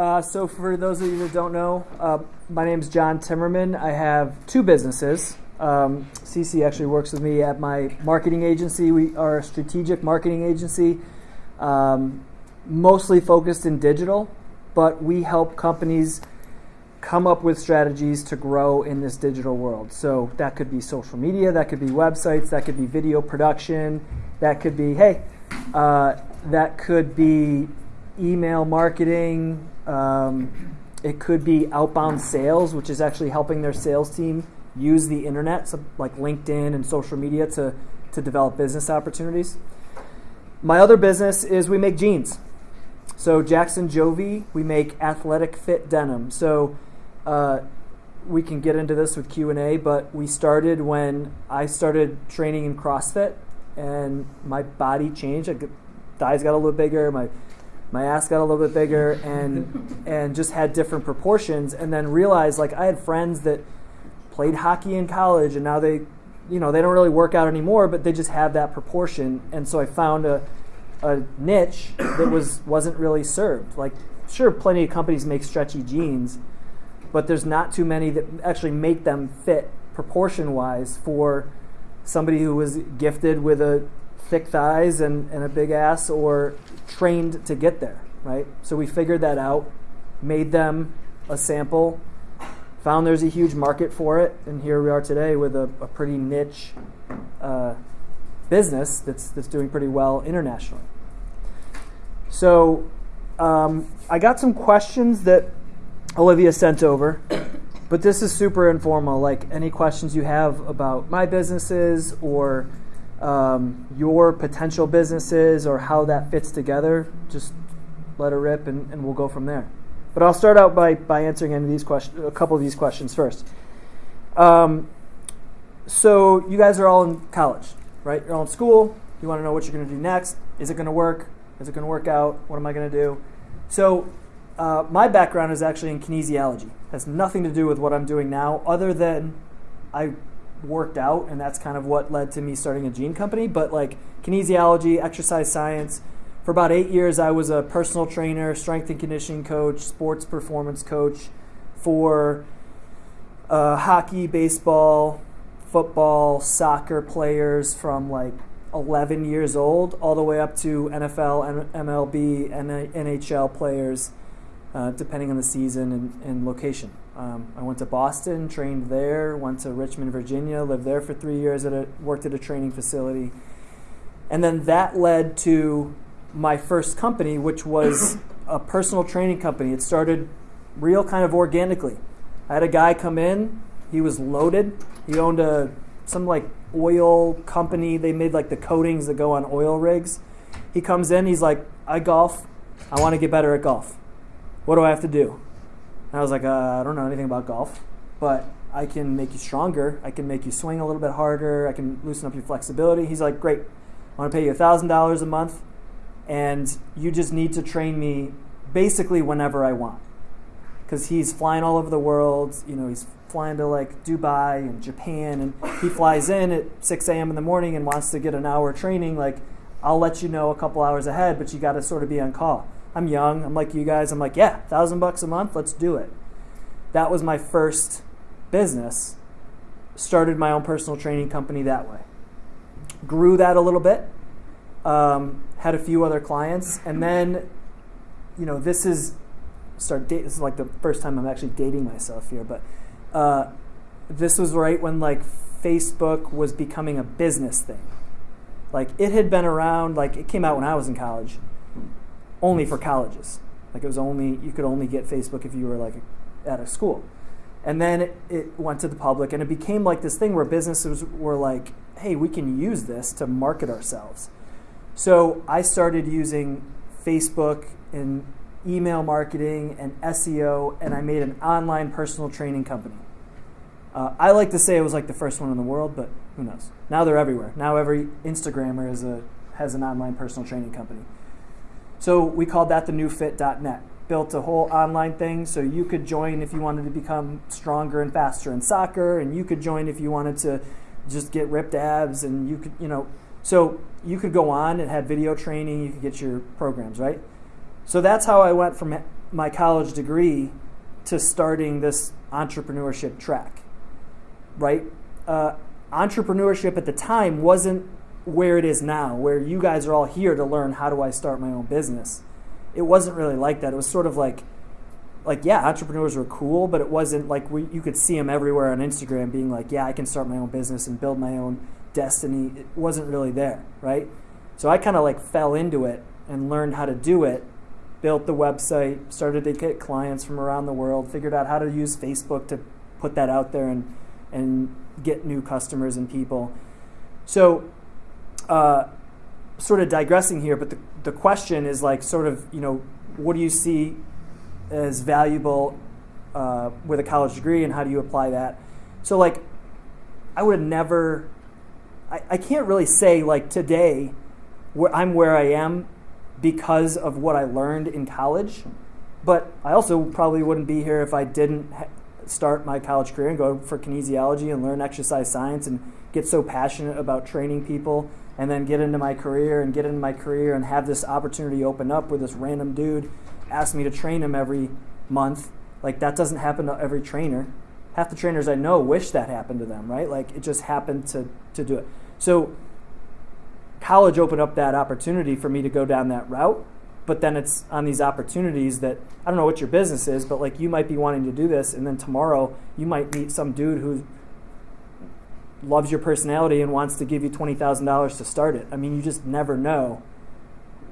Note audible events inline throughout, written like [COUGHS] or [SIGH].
Uh, so, for those of you that don't know, uh, my name is John Timmerman. I have two businesses. Um, CC actually works with me at my marketing agency. We are a strategic marketing agency, um, mostly focused in digital, but we help companies come up with strategies to grow in this digital world. So, that could be social media, that could be websites, that could be video production, that could be, hey, uh, that could be email marketing. Um, it could be outbound sales, which is actually helping their sales team use the internet, so like LinkedIn and social media, to, to develop business opportunities. My other business is we make jeans. So Jackson Jovi, we make athletic fit denim. So uh, we can get into this with Q and A, but we started when I started training in CrossFit, and my body changed. I, thighs got a little bigger. My my ass got a little bit bigger and and just had different proportions and then realized like I had friends that played hockey in college and now they you know they don't really work out anymore but they just have that proportion. And so I found a a niche that was wasn't really served. Like sure plenty of companies make stretchy jeans but there's not too many that actually make them fit proportion wise for somebody who was gifted with a thick thighs and, and a big ass or trained to get there, right? So we figured that out, made them a sample, found there's a huge market for it, and here we are today with a, a pretty niche uh, business that's, that's doing pretty well internationally. So um, I got some questions that Olivia sent over, [COUGHS] but this is super informal. Like any questions you have about my businesses or um, your potential businesses or how that fits together, just let it rip and, and we'll go from there. But I'll start out by, by answering any of these questions, a couple of these questions first. Um, so you guys are all in college, right? You're all in school. You want to know what you're going to do next. Is it going to work? Is it going to work out? What am I going to do? So uh, my background is actually in kinesiology. It has nothing to do with what I'm doing now, other than I worked out, and that's kind of what led to me starting a jean company. But like kinesiology, exercise science, for about eight years, I was a personal trainer, strength and conditioning coach, sports performance coach for uh, hockey, baseball, football, soccer players from like 11 years old all the way up to NFL, MLB, and NHL players, uh, depending on the season and, and location. Um, I went to Boston, trained there, went to Richmond, Virginia, lived there for three years, at a, worked at a training facility. And then that led to my first company, which was a personal training company. It started real kind of organically. I had a guy come in, he was loaded. He owned a some like oil company. They made like the coatings that go on oil rigs. He comes in, he's like, I golf. I want to get better at golf. What do I have to do? And I was like, uh, I don't know anything about golf, but I can make you stronger. I can make you swing a little bit harder. I can loosen up your flexibility. He's like, great. I want to pay you $1,000 a month, and you just need to train me basically whenever I want. Because he's flying all over the world. You know, he's flying to like Dubai and Japan, and he flies in at 6 a.m. in the morning and wants to get an hour training. Like, I'll let you know a couple hours ahead, but you got to sort of be on call. I'm young. I'm like you guys. I'm like, yeah, thousand bucks a month. Let's do it. That was my first business. Started my own personal training company that way. Grew that a little bit. Um, had a few other clients, and then, you know, this is start. Date, this is like the first time I'm actually dating myself here, but uh, this was right when like Facebook was becoming a business thing. Like it had been around. Like it came out when I was in college only for colleges. Like it was only you could only get Facebook if you were like at a school. And then it, it, went to the public and it became like this thing where businesses were like, hey, we can use this to market ourselves. So I started using Facebook and email marketing and SEO, and I made an online personal training company. Uh, I like to say it was like the first one in the world, but who knows? Now they're everywhere. Now every Instagrammer is a, has an online personal training company. So we called that the newfit.net. Built a whole online thing so you could join if you wanted to become stronger and faster in soccer, and you could join if you wanted to just get ripped abs, and you could, you know, so you could go on and have video training, you could get your programs, right? So that's how I went from my college degree to starting this entrepreneurship track, right? Uh, entrepreneurship at the time wasn't where it is now, where you guys are all here to learn how do I start my own business. It wasn't really like that. It was sort of like, like yeah, entrepreneurs were cool, but it wasn't like we, you could see them everywhere on Instagram being like, yeah, I can start my own business and build my own destiny. It wasn't really there, right? So I kind of like fell into it and learned how to do it. Built the website, started to get clients from around the world, figured out how to use Facebook to put that out there and and get new customers and people. So uh, sort of digressing here, but the, the question is like sort of, you know, what do you see as valuable uh, with a college degree and how do you apply that? So like, I would have never, I, I can't really say like today where I'm where I am because of what I learned in college, but I also probably wouldn't be here if I didn't start my college career and go for kinesiology and learn exercise science and get so passionate about training people and then get into my career and get into my career and have this opportunity open up where this random dude asked me to train him every month. Like that doesn't happen to every trainer. Half the trainers I know wish that happened to them, right? Like it just happened to, to do it. So college opened up that opportunity for me to go down that route. But then it's on these opportunities that I don't know what your business is, but like you might be wanting to do this, and then tomorrow you might meet some dude who loves your personality and wants to give you $20,000 to start it. I mean, you just never know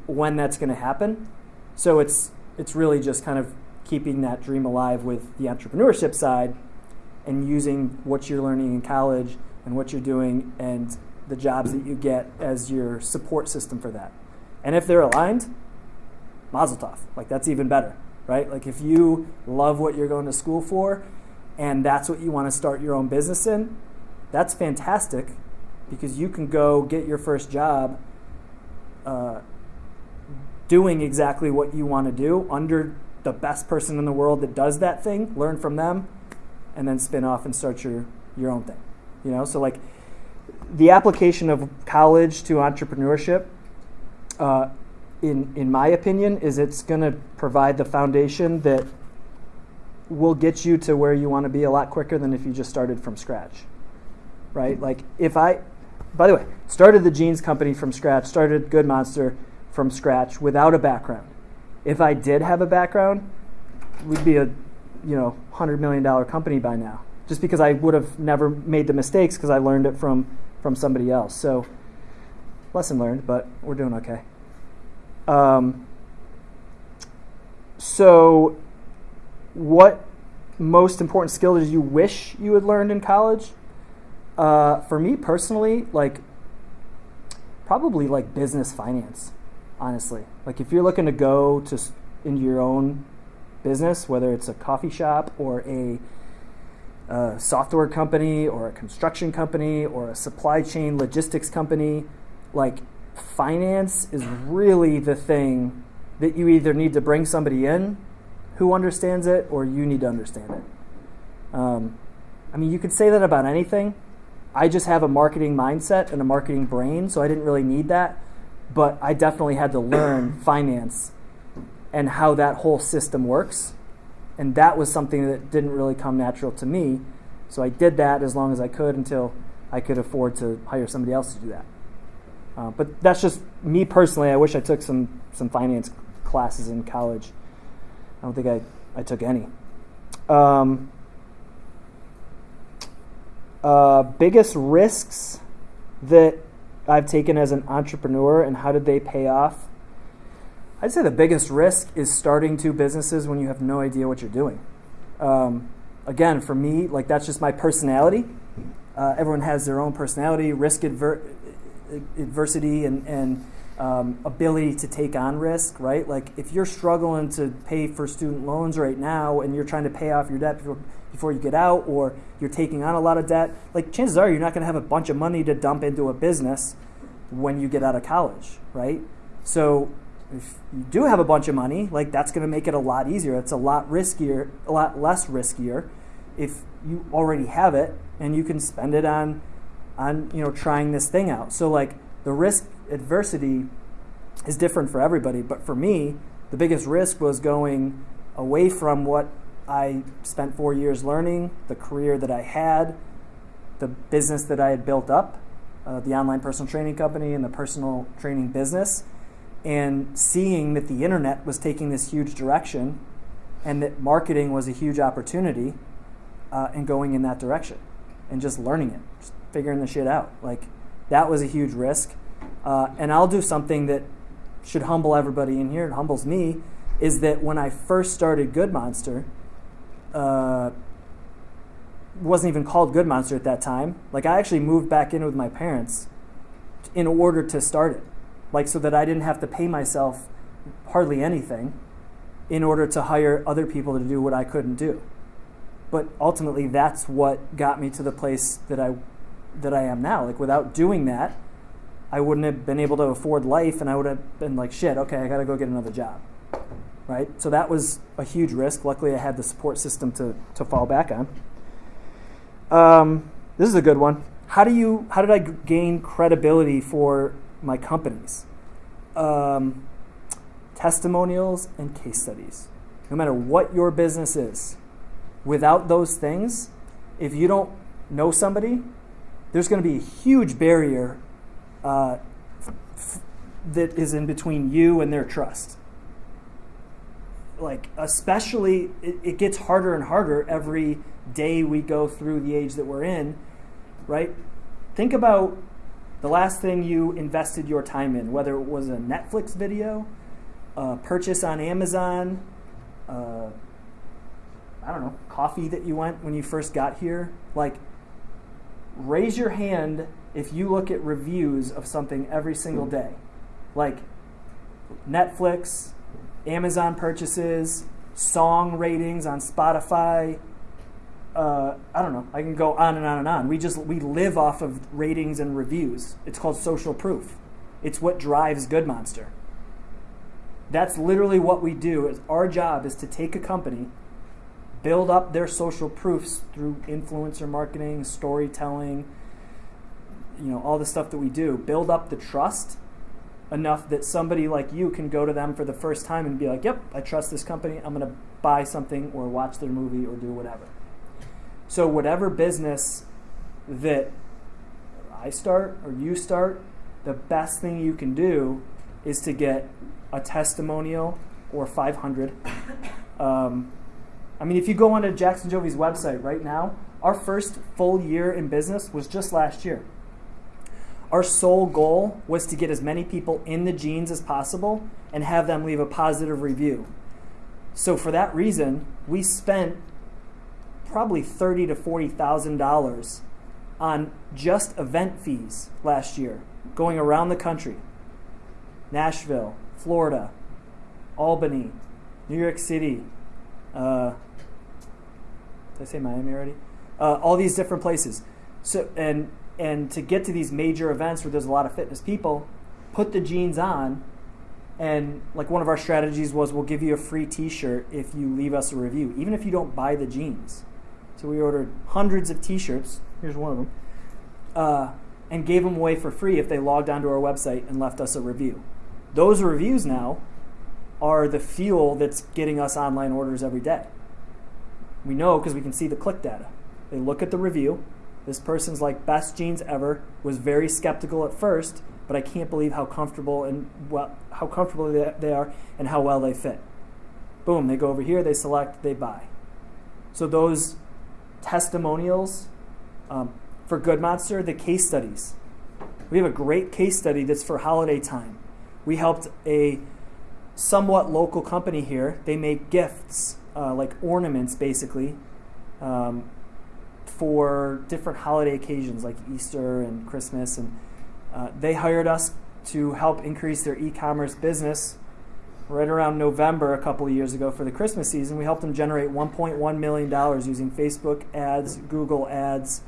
when that's going to happen. So it's it's really just kind of keeping that dream alive with the entrepreneurship side and using what you're learning in college and what you're doing and the jobs that you get as your support system for that. And if they're aligned, mazel tov. Like that's even better, right? Like if you love what you're going to school for and that's what you want to start your own business in, that's fantastic because you can go get your first job uh, doing exactly what you want to do under the best person in the world that does that thing, learn from them, and then spin off and start your, your own thing. You know, so like the application of college to entrepreneurship, uh, in, in my opinion, is it's going to provide the foundation that will get you to where you want to be a lot quicker than if you just started from scratch right? Like if I, by the way, started the jeans company from scratch, started Good Monster from scratch without a background. If I did have a background, we'd be a, you know, hundred million dollar company by now. Just because I would have never made the mistakes because I learned it from from somebody else. So lesson learned, but we're doing okay. Um, so, what most important skill did you wish you had learned in college? Uh, for me personally, like probably like business finance, honestly. Like if you're looking to go to into your own business, whether it's a coffee shop or a, a software company or a construction company or a supply chain logistics company, like finance is really the thing that you either need to bring somebody in who understands it or you need to understand it. Um, I mean, you could say that about anything. I just have a marketing mindset and a marketing brain, so I didn't really need that. But I definitely had to learn [CLEARS THROAT] finance and how that whole system works. And that was something that didn't really come natural to me. So I did that as long as I could until I could afford to hire somebody else to do that. Uh, but that's just me personally. I wish I took some, some finance classes in college. I don't think I, I took any. Um, uh, biggest risks that I've taken as an entrepreneur and how did they pay off? I'd say the biggest risk is starting two businesses when you have no idea what you're doing. Um, again, for me, like that's just my personality. Uh, everyone has their own personality, risk adver- adversity, and, and um, ability to take on risk, right? Like if you're struggling to pay for student loans right now and you're trying to pay off your debt before, before you get out, or you're taking on a lot of debt, like chances are you're not going to have a bunch of money to dump into a business when you get out of college, right? So if you do have a bunch of money, like that's going to make it a lot easier. It's a lot riskier, a lot less riskier if you already have it and you can spend it on on you know trying this thing out. So like the risk adversity is different for everybody, but for me, the biggest risk was going away from what I spent four years learning, the career that I had, the business that I had built up, uh, the online personal training company and the personal training business, and seeing that the internet was taking this huge direction and that marketing was a huge opportunity uh, and going in that direction and just learning it, just figuring the shit out. Like, that was a huge risk. Uh, and I'll do something that should humble everybody in here, it humbles me, is that when I first started Good Monster, uh, wasn't even called Good Monster at that time. Like I actually moved back in with my parents in order to start it, like so that I didn't have to pay myself hardly anything in order to hire other people to do what I couldn't do. But ultimately, that's what got me to the place that I that I am now. Like without doing that, I wouldn't have been able to afford life, and I would have been like, shit, okay, I got to go get another job right? So that was a huge risk. Luckily, I had the support system to, to fall back on. Um, this is a good one. How do you? How did I gain credibility for my companies? Um, testimonials and case studies. No matter what your business is, without those things, if you don't know somebody, there's going to be a huge barrier uh, that is in between you and their trust like especially it, it, gets harder and harder every day we go through the age that we're in right? Think about the last thing you invested your time in whether it was a netflix video a purchase on amazon uh, i don't know coffee that you went when you first got here. Like raise your hand if you look at reviews of something every single day. Like netflix Amazon purchases, song ratings on Spotify. Uh, I don't know. I can go on and on and on. We just we live off of ratings and reviews. It's called social proof. It's what drives Good Monster. That's literally what we do. Is our job is to take a company, build up their social proofs through influencer marketing, storytelling, you know, all the stuff that we do. Build up the trust enough that somebody like you can go to them for the first time and be like, yep, I trust this company. I'm going to buy something or watch their movie or do whatever. So, whatever business that I start or you start, the best thing you can do is to get a testimonial or 500. Um, I mean, if you go onto Jackson Jovi's website right now, our first full year in business was just last year. Our sole goal was to get as many people in the jeans as possible and have them leave a positive review. So for that reason, we spent probably thirty to forty thousand dollars on just event fees last year, going around the country. Nashville, Florida, Albany, New York City. Uh, did I say Miami already? Uh, all these different places. So and and to get to these major events where there's a lot of fitness people, put the jeans on. And like one of our strategies was we'll give you a free t shirt if you leave us a review, even if you don't buy the jeans. So we ordered hundreds of t shirts. Here's one of them. Uh, and gave them away for free if they logged onto our website and left us a review. Those reviews now are the fuel that's getting us online orders every day. We know because we can see the click data. They look at the review, this person's like best jeans ever. Was very skeptical at first, but I can't believe how comfortable and well how comfortable they are and how well they fit. Boom, they go over here, they select, they buy. So those testimonials um, for Good Monster, the case studies. We have a great case study that's for holiday time. We helped a somewhat local company here. They make gifts, uh, like ornaments, basically, um, for different holiday occasions like Easter and Christmas. And uh, they hired us to help increase their e commerce business right around November a couple of years ago for the Christmas season. We helped them generate $1.1 million using Facebook ads, Google ads.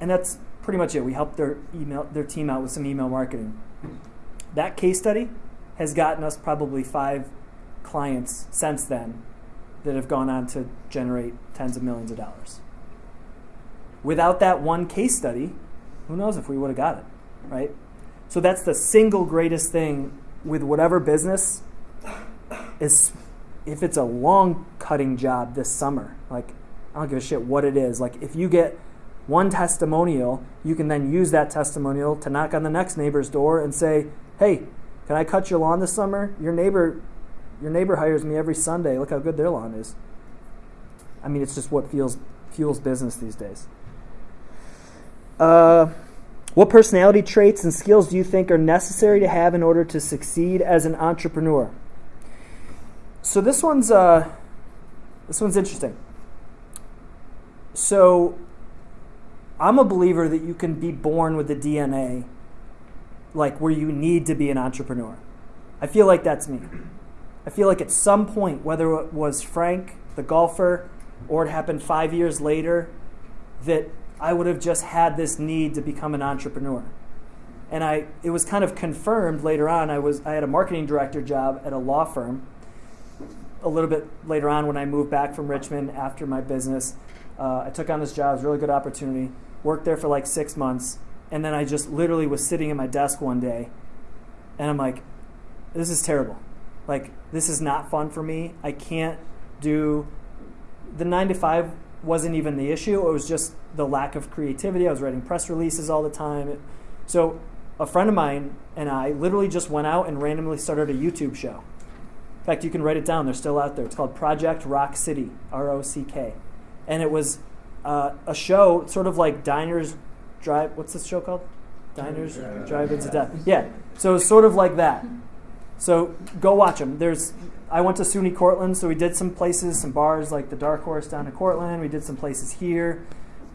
And that's pretty much it. We helped their email their team out with some email marketing. That case study has gotten us probably five clients since then that have gone on to generate tens of millions of dollars. Without that one case study, who knows if we would have got it, right? So that's the single greatest thing with whatever business is if it's a long cutting job this summer, like I don't give a shit what it is. Like if you get one testimonial, you can then use that testimonial to knock on the next neighbor's door and say, "Hey, can I cut your lawn this summer? Your neighbor, your neighbor hires me every Sunday. Look how good their lawn is." I mean, it's just what feels fuels business these days. Uh, what personality traits and skills do you think are necessary to have in order to succeed as an entrepreneur? So this one's uh, this one's interesting. So I'm a believer that you can be born with the DNA, like where you need to be an entrepreneur. I feel like that's me. I feel like at some point, whether it was Frank, the golfer, or it happened five years later, that I would have just had this need to become an entrepreneur. And I, it was kind of confirmed later on. I, was, I had a marketing director job at a law firm. A little bit later on, when I moved back from Richmond after my business, uh, I took on this job. It was a really good opportunity. Worked there for like six months. And then I just literally was sitting at my desk one day and I'm like, this is terrible. Like, this is not fun for me. I can't do the nine to five wasn't even the issue. It was just the lack of creativity. I was writing press releases all the time. So a friend of mine and I literally just went out and randomly started a YouTube show. In fact, you can write it down. They're still out there. It's called Project Rock City, R O C K. And it was uh, a show, sort of like Diners Drive. What's this show called? Diners Drive-ins to Death. Yeah. So it's sort of like that. So go watch them. There's I went to SUNY Cortland, so we did some places, some bars like the Dark Horse down in Cortland. We did some places here,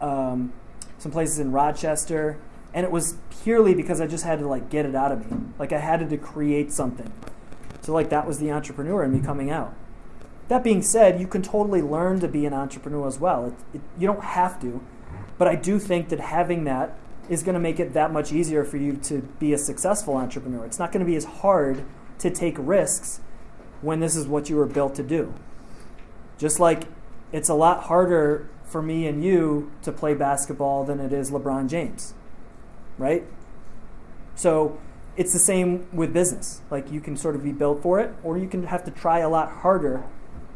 um, some places in Rochester, and it was purely because I just had to like get it out of me. Like I had to create something. So like that was the entrepreneur in me coming out. That being said, you can totally learn to be an entrepreneur as well. It, it, you don't have to, but I do think that having that is going to make it that much easier for you to be a successful entrepreneur. It's not going to be as hard to take risks when this is what you were built to do. Just like it's a lot harder for me and you to play basketball than it is LeBron James, right? So it's the same with business. Like you can sort of be built for it, or you can have to try a lot harder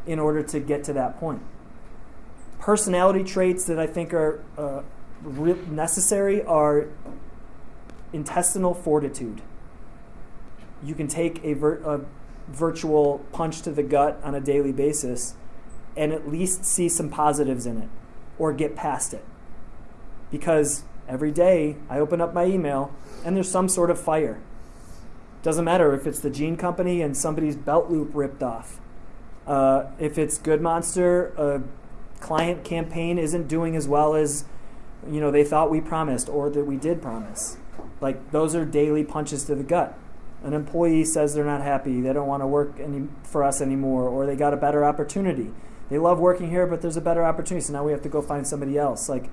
in order to get to that point. Personality traits that I think are uh, necessary are intestinal fortitude. You can take a, ver- a virtual punch to the gut on a daily basis and at least see some positives in it or get past it. Because every day I open up my email and there's some sort of fire. Doesn't matter if it's the Jean Company and somebody's belt loop ripped off. Uh, if it's Good Monster, a client campaign isn't doing as well as you know they thought we promised or that we did promise. Like those are daily punches to the gut an employee says they're not happy, they don't want to work any, for us anymore, or they got a better opportunity. They love working here, but there's a better opportunity, so now we have to go find somebody else. Like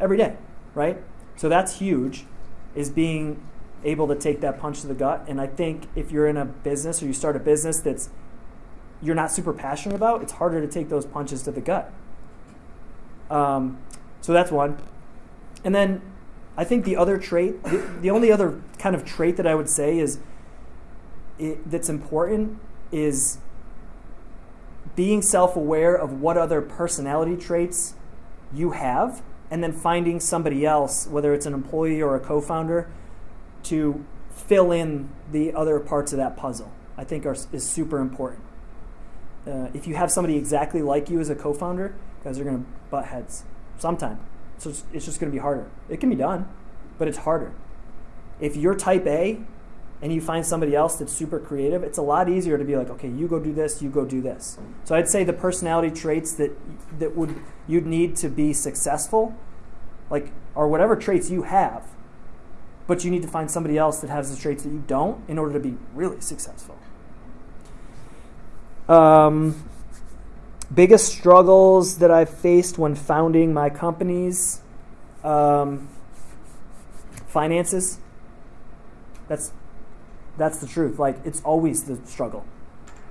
every day, right? So that's huge, is being able to take that punch to the gut. And I think if you're in a business or you start a business that's you're not super passionate about, it's harder to take those punches to the gut. Um, so that's one. And then I think the other trait, the, the only other kind of trait that I would say is it, that's important is being self-aware of what other personality traits you have and then finding somebody else whether it's an employee or a co-founder to fill in the other parts of that puzzle i think are, is super important. Uh, if you have somebody exactly like you as a co-founder guys are going to butt heads sometime so it's, it's just going to be harder. It can be done, but it's harder. If you're type A and you find somebody else that's super creative, it's a lot easier to be like, okay, you go do this, you go do this. So I'd say the personality traits that that would you'd need to be successful, like are whatever traits you have, but you need to find somebody else that has the traits that you don't in order to be really successful. Um, biggest struggles that I've faced when founding my companies um, finances. That's that's the truth. Like it's always the struggle.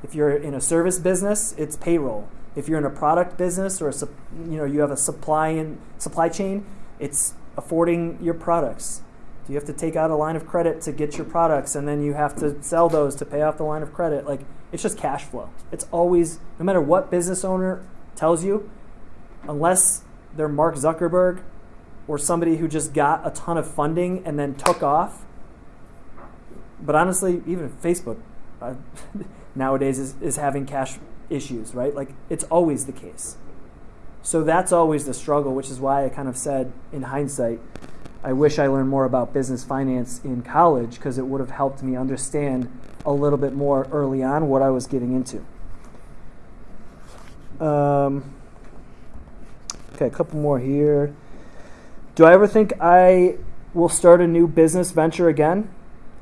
If you're in a service business, it's payroll. If you're in a product business or a, you know you have a supply and supply chain, it's affording your products. Do you have to take out a line of credit to get your products, and then you have to sell those to pay off the line of credit? Like It's just cash flow. It's always, no matter what business owner tells you, unless they're Mark Zuckerberg or somebody who just got a ton of funding and then took off. But honestly, even Facebook uh, [LAUGHS] nowadays is, is having cash issues, right? Like it's always the case. So that's always the struggle, which is why I kind of said in hindsight, I wish I learned more about business finance in college because it would have helped me understand a little bit more early on what I was getting into. Um, okay, a couple more here. Do I ever think I will start a new business venture again?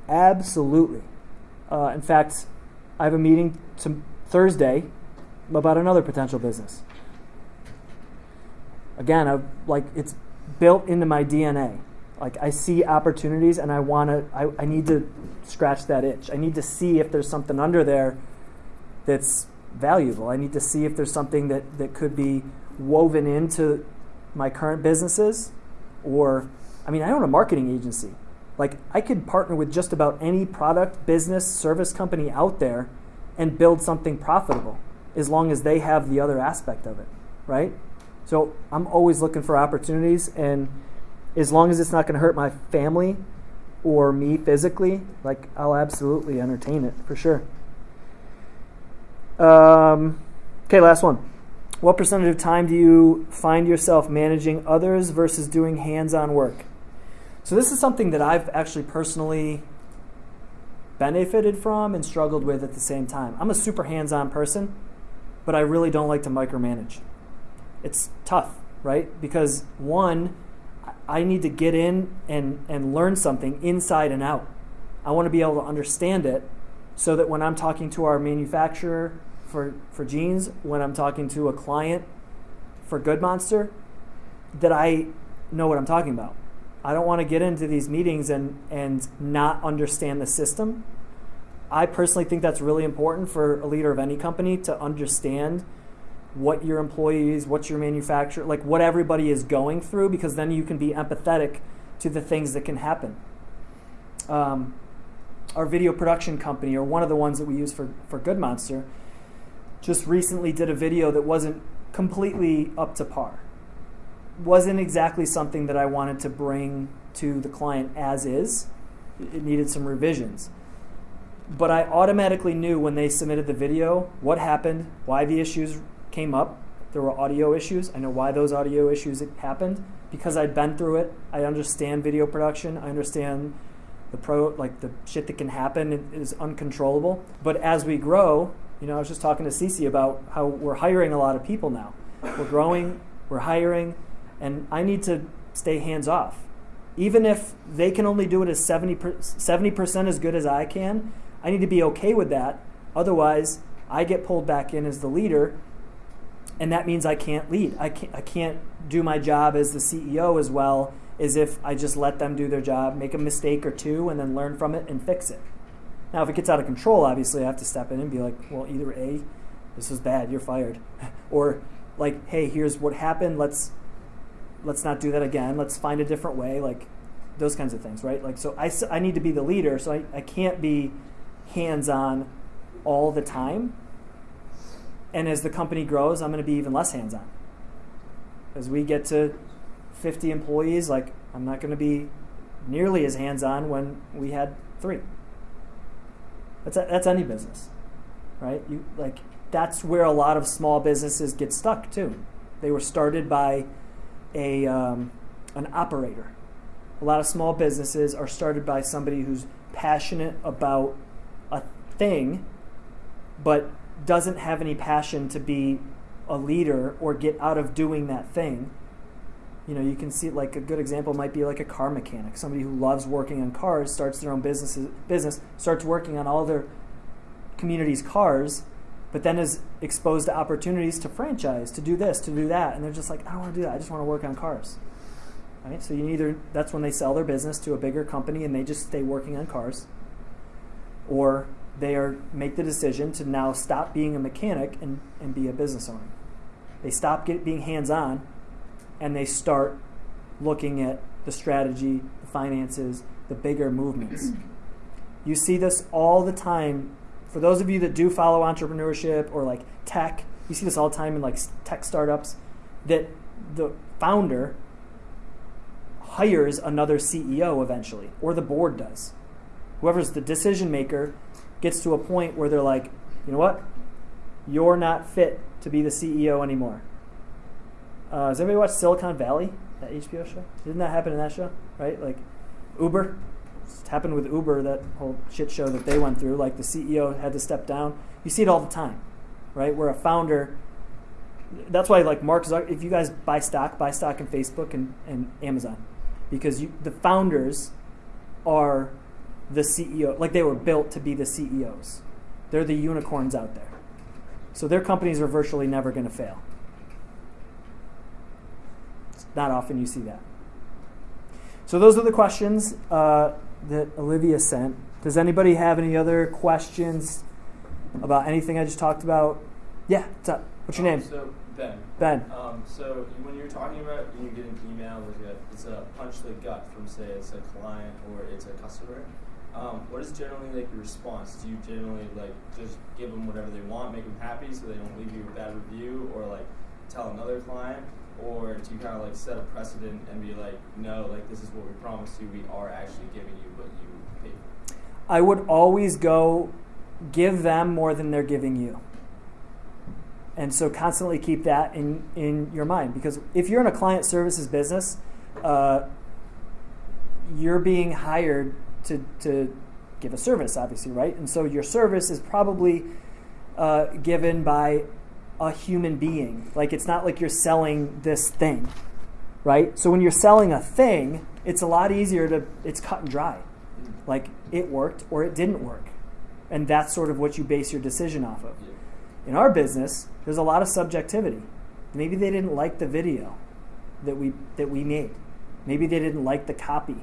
Absolutely. Uh, in fact, I have a meeting to Thursday about another potential business. Again, I, like it's built into my DNA. Like I see opportunities and I want to. I, I need to scratch that itch. I need to see if there's something under there that's valuable. I need to see if there's something that, that could be woven into my current businesses or I mean I own a marketing agency. Like I could partner with just about any product, business, service company out there and build something profitable as long as they have the other aspect of it, right? So I'm always looking for opportunities and as long as it's not going to hurt my family or me physically, like I'll absolutely entertain it for sure. Um, okay, last one. What percentage of time do you find yourself managing others versus doing hands on work? So, this is something that I've actually personally benefited from and struggled with at the same time. I'm a super hands on person, but I really don't like to micromanage. It's tough, right? Because one, I need to get in and, and learn something inside and out. I want to be able to understand it so that when I'm talking to our manufacturer for, for jeans, when I'm talking to a client for Good Monster, that I know what I'm talking about. I don't want to get into these meetings and, and not understand the system. I personally think that's really important for a leader of any company to understand what your employees, what your manufacturer, like what everybody is going through, because then you can be empathetic to the things that can happen. Um, our video production company, or one of the ones that we use for, for Good Monster, just recently did a video that wasn't completely up to par. Wasn't exactly something that I wanted to bring to the client as is. It needed some revisions. But I automatically knew when they submitted the video what happened, why the issues came up. There were audio issues. I know why those audio issues happened because I'd been through it. I understand video production. I understand the pro like the shit that can happen is uncontrollable. But as we grow, you know, I was just talking to Cece about how we're hiring a lot of people now. We're growing, we're hiring, and I need to stay hands off. Even if they can only do it as 70 percent as good as I can, I need to be okay with that. Otherwise, I get pulled back in as the leader, and that means I can't lead. I can't, I can't do my job as the CEO as well as if I just let them do their job, make a mistake or two, and then learn from it and fix it. Now, if it gets out of control, obviously I have to step in and be like, well, either A, this was bad, you're fired, [LAUGHS] or like, hey, here's what happened. Let's let's not do that again. Let's find a different way. Like those kinds of things, right? Like, so I, I need to be the leader, so I, I can't be hands on all the time. And as the company grows, I'm going to be even less hands on. As we get to 50 employees, like, I'm not going to be nearly as hands on when we had three. That's a, that's any business, right? You like that's where a lot of small businesses get stuck too. They were started by a um, an operator. A lot of small businesses are started by somebody who's passionate about a thing, but doesn't have any passion to be a leader or get out of doing that thing you know, you can see like a good example might be like a car mechanic, somebody who loves working on cars, starts their own business, business starts working on all their community's cars, but then is exposed to opportunities to franchise, to do this, to do that, and they're just like, I don't want to do that. I just want to work on cars. Right? So you either that's when they sell their business to a bigger company and they just stay working on cars, or they are make the decision to now stop being a mechanic and, and be a business owner. They stop get, being hands on and they start looking at the strategy, the finances, the bigger movements. [CLEARS THROAT] You see this all the time for those of you that do follow entrepreneurship or like tech, you see this all the time in like tech startups, that the founder hires another CEO eventually, or the board does. Whoever's the decision maker gets to a point where they're like, you know what? You're not fit to be the CEO anymore. Uh, has anybody watched Silicon Valley, that HBO show? Didn't that happen in that show? Right? Like Uber. It happened with Uber, that whole shit show that they went through. Like the CEO had to step down. You see it all the time, right? Where a founder. That's why, like Mark Zucker, if you guys buy stock, buy stock in Facebook and, and Amazon, because you, the founders are the CEO. Like they were built to be the CEOs. They're the unicorns out there. So their companies are virtually never going to fail. It's not often you see that. So those are the questions uh, that Olivia sent. Does anybody have any other questions about anything I just talked about? Yeah, what's up? What's your Um, name? So Ben. Ben. Um, so when you're talking about when you get an email a, it's a punch to the gut from say it's a client or it's a customer, um, what is generally like your response? Do you generally like just give them whatever they want, make them happy so they don't leave you a bad review, or like tell another client, or do you kind of like set a precedent and be like, no, like this is what we promised you, we are actually giving you what you paid for? I would always go give them more than they're giving you. And so constantly keep that in, in your mind because if you're in a client services business, uh, you're being hired to, to give a service, obviously, right? And so your service is probably uh, given by a human being. Like it's not like you're selling this thing, right? So when you're selling a thing, it's a lot easier to, it's cut and dry. Like it worked or it didn't work. And that's sort of what you base your decision off of. In our business, there's a lot of subjectivity. Maybe they didn't like the video that we that we made. Maybe they didn't like the copy.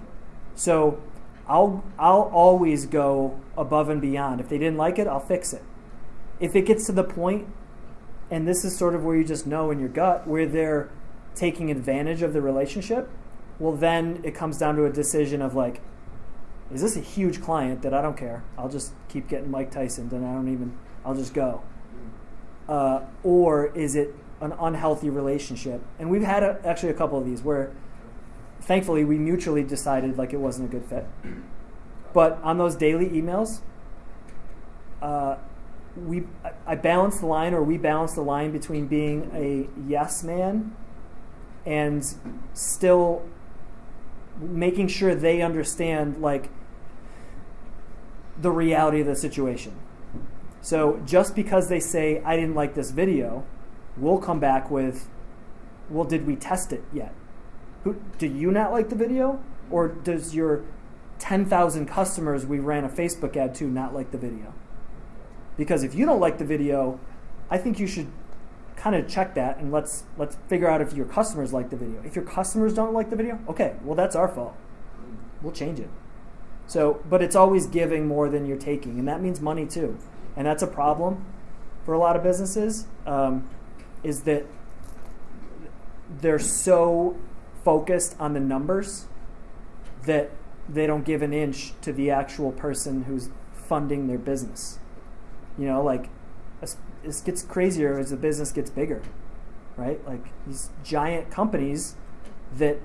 So I'll I'll always go above and beyond. If they didn't like it, I'll fix it. If it gets to the point, and this is sort of where you just know in your gut where they're taking advantage of the relationship, well then it comes down to a decision of like, is this a huge client that I don't care? I'll just keep getting Mike Tyson, and I don't even. I'll just go uh, or is it an unhealthy relationship? And we've had a, actually a couple of these where, thankfully, we mutually decided like it wasn't a good fit. But on those daily emails, uh, we I- balance the line, or we balance the line between being a yes man and still making sure they understand like the reality of the situation. So just because they say I didn't like this video, we'll come back with, well, did we test it yet? Who, do you not like the video, or does your 10,000 customers we ran a Facebook ad to not like the video? Because if you don't like the video, I think you should kind of check that and let's let's figure out if your customers like the video. If your customers don't like the video, okay, well that's our fault. We'll change it. So, but it's always giving more than you're taking, and that means money too. And that's a problem for a lot of businesses. Um, is that they're so focused on the numbers that they don't give an inch to the actual person who's funding their business. You know, like this gets crazier as the business gets bigger, right? Like these giant companies that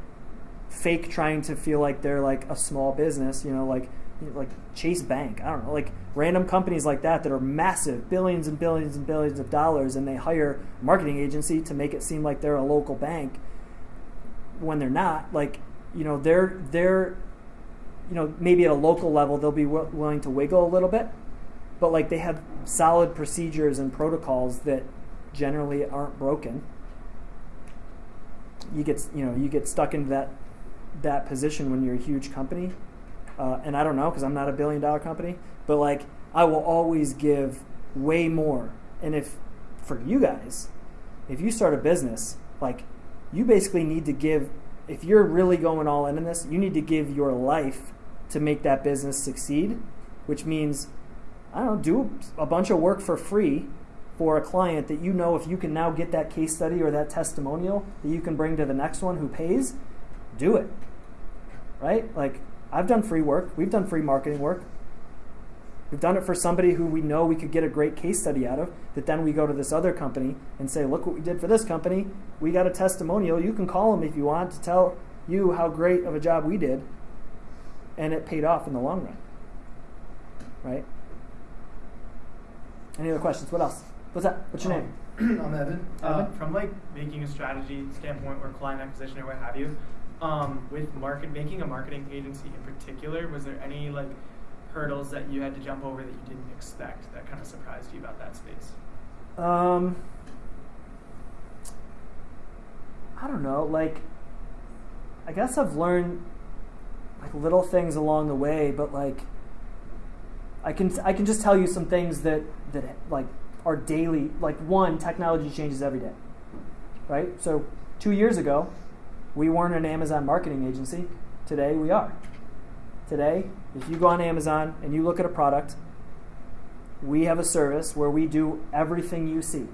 fake trying to feel like they're like a small business, you know, like like Chase Bank, I don't know, like random companies like that that are massive, billions and billions and billions of dollars, and they hire a marketing agency to make it seem like they're a local bank when they're not. Like, you know, they're they're, you know, maybe at a local level they'll be wi- willing to wiggle a little bit, but like they have solid procedures and protocols that generally aren't broken. You get you know you get stuck into that that position when you're a huge company uh, and I don't know because I'm not a billion dollar company, but like I will always give way more. And if for you guys, if you start a business, like you basically need to give, if you're really going all in on this, you need to give your life to make that business succeed, which means I don't know, do a bunch of work for free for a client that you know if you can now get that case study or that testimonial that you can bring to the next one who pays, do it. Right? Like I've done free work. We've done free marketing work. We've done it for somebody who we know we could get a great case study out of, that then we go to this other company and say, look what we did for this company. We got a testimonial. You can call them if you want to tell you how great of a job we did. And it paid off in the long run. Right? Any other questions? What else? What's that? What's your name? [CLEARS THROAT] I'm Evan. Uh, Evan? from like making a strategy standpoint or client acquisition or what have you, um, with market making a marketing agency in particular, was there any like hurdles that you had to jump over that you didn't expect that kind of surprised you about that space? Um, I don't know. Like, I guess I've learned like little things along the way, but like, I can I can just tell you some things that that like are daily. Like one, technology changes every day, right? So two years ago, we weren't an Amazon marketing agency. Today we are. Today, if you go on Amazon and you look at a product, we have a service where we do everything you see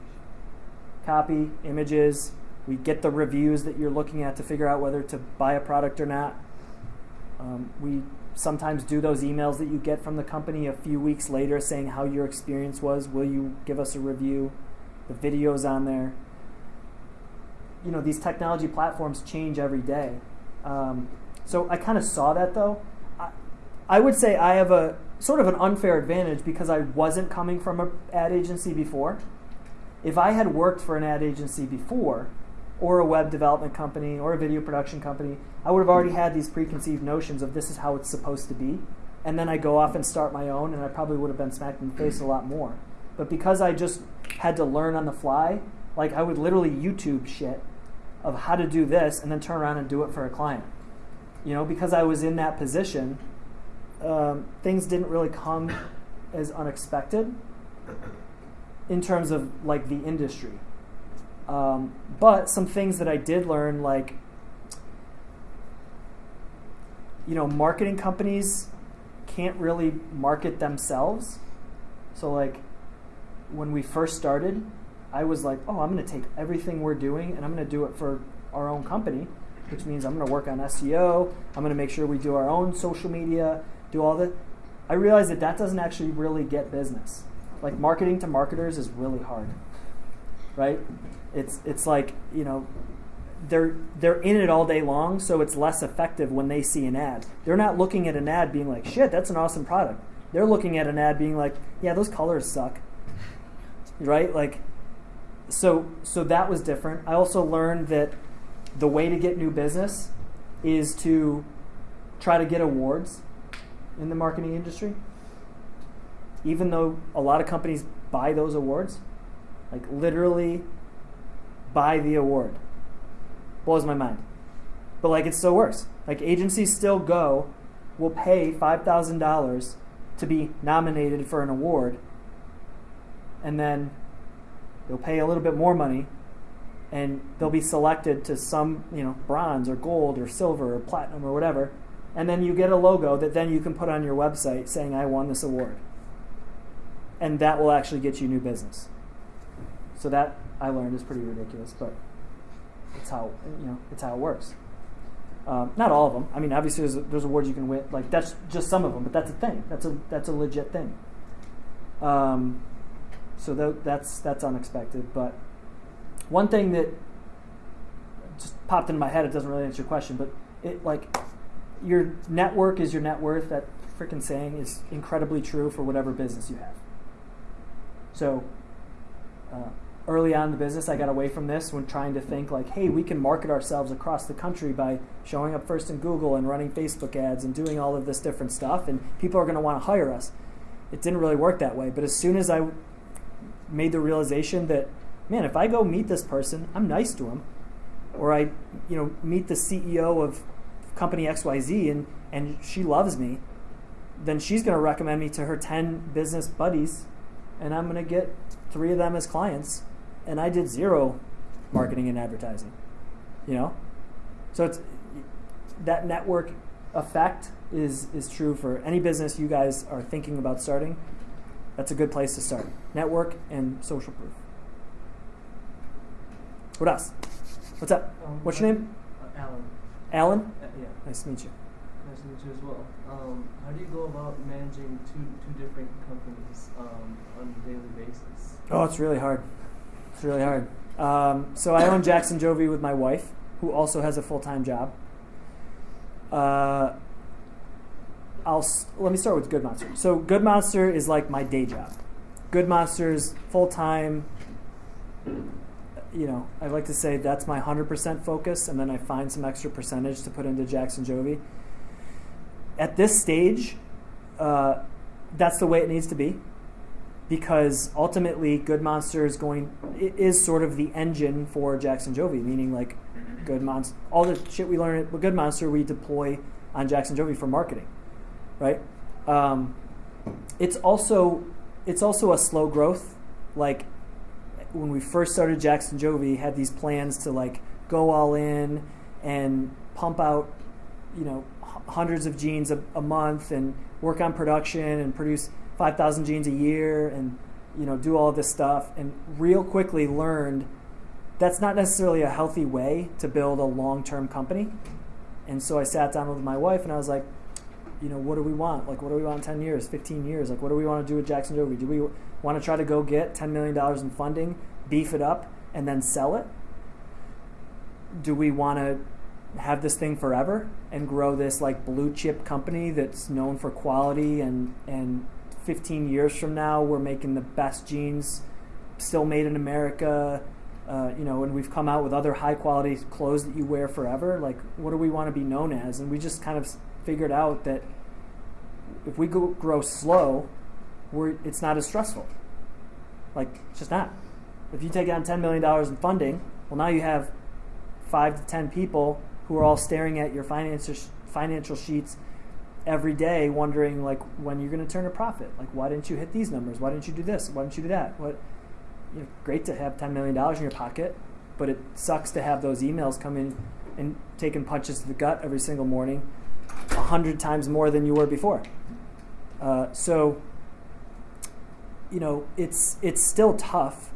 copy, images, we get the reviews that you're looking at to figure out whether to buy a product or not. Um, we sometimes do those emails that you get from the company a few weeks later saying how your experience was. Will you give us a review? The videos on there. You know, these technology platforms change every day. Um, so I kind of saw that though. I, would say I have a sort of an unfair advantage because I wasn't coming from an ad agency before. If I had worked for an ad agency before, or a web development company, or a video production company, I would have already had these preconceived notions of this is how it's supposed to be. And then I go off and start my own, and I probably would have been smacked in the face a lot more. But because I just had to learn on the fly, like I would literally YouTube shit of how to do this and then turn around and do it for a client. You know, because I was in that position, um, things didn't really come as unexpected in terms of like the industry. Um, but some things that I did learn, like, you know, marketing companies can't really market themselves. So, like, when we first started, I was like, oh, I'm going to take everything we're doing and I'm going to do it for our own company, which means I'm going to work on SEO. I'm going to make sure we do our own social media, do all that. I realized that that doesn't actually really get business. Like marketing to marketers is really hard, right? It's it's like you know they're they're in it all day long, so it's less effective when they see an ad. They're not looking at an ad being like, "Shit, that's an awesome product." They're looking at an ad being like, "Yeah, those colors suck." Right? Like so so that was different. I also learned that the way to get new business is to try to get awards in the marketing industry. Even though a lot of companies buy those awards, like literally buy the award. Blows my mind. But like it still works. Like agencies still go, will pay $5,000 to be nominated for an award, and then they'll pay a little bit more money and they'll be selected to some, you know, bronze or gold or silver or platinum or whatever. And then you get a logo that then you can put on your website saying I won this award. And that will actually get you new business. So that I learned is pretty ridiculous, but it's how you know it's how it works. Um, not all of them. I mean, obviously there's, there's awards you can win. Like that's just some of them, but that's a thing. That's a that's a legit thing. Um, so th- that's that's unexpected. But one thing that just popped into my head, it doesn't really answer your question, but it like your network is your net worth. That freaking saying is incredibly true for whatever business you have. So uh, early on in the business, I got away from this when trying to think like, hey, we can market ourselves across the country by showing up first in Google and running Facebook ads and doing all of this different stuff, and people are going to want to hire us. It didn't really work that way. But as soon as I made the realization that, man, if I go meet this person, I'm nice to him, or I, you know, meet the CEO of company XYZ and and she loves me, then she's going to recommend me to her 10 business buddies and I'm going to get three of them as clients, and I did zero marketing and advertising. You know, so it's that network effect is is true for any business you guys are thinking about starting. That's a good place to start. Network and social proof. What else? What's up? Um, What's your name? Uh, Alan. Alan. Yeah. Nice to meet you. Nice to meet you as well. Um, how do you go about managing two two different companies um, on a daily basis? Oh, it's really hard. It's really hard. Um, so I own Jackson Jovi with my wife, who also has a full time job. Uh, I'll let me start with Good Monster. So Good Monster is like my day job. Good Monster's full time. You know, I like to say that's my hundred percent focus, and then I find some extra percentage to put into Jackson Jovi. At this stage, uh, that's the way it needs to be because ultimately good monster is going is sort of the engine for jackson jovi meaning like good monster all the shit we learn at good monster we deploy on jackson jovi for marketing right um, it's also it's also a slow growth like when we first started jackson jovi had these plans to like go all in and pump out you know hundreds of jeans a, a month and work on production and produce 5000 jeans a year and you know do all this stuff and real quickly learned that's not necessarily a healthy way to build a long-term company. And so i sat down with my wife and i was like you know what do we want? Like what do we want in 10 years 15 years? Like what do we want to do with jackson jovi do we want to try to go get $10 million in funding beef it up and then sell it? Do we want to have this thing forever and grow this like blue chip company that's known for quality and and 15 years from now we're making the best jeans still made in America uh, you know and we've come out with other high quality clothes that you wear forever? Like what do we want to be known as? And we just kind of figured out that if we go, grow slow we're, it's not as stressful like it's just not if you take on $10 million in funding well now you have five to ten people who are all staring at your financial financial sheets every day, wondering like when you're going to turn a profit. Like, why didn't you hit these numbers? Why didn't you do this? Why didn't you do that? What? You know, great to have ten million dollars in your pocket, but it sucks to have those emails come in and taking punches to the gut every single morning, a hundred times more than you were before. Uh, so, you know, it's it's still tough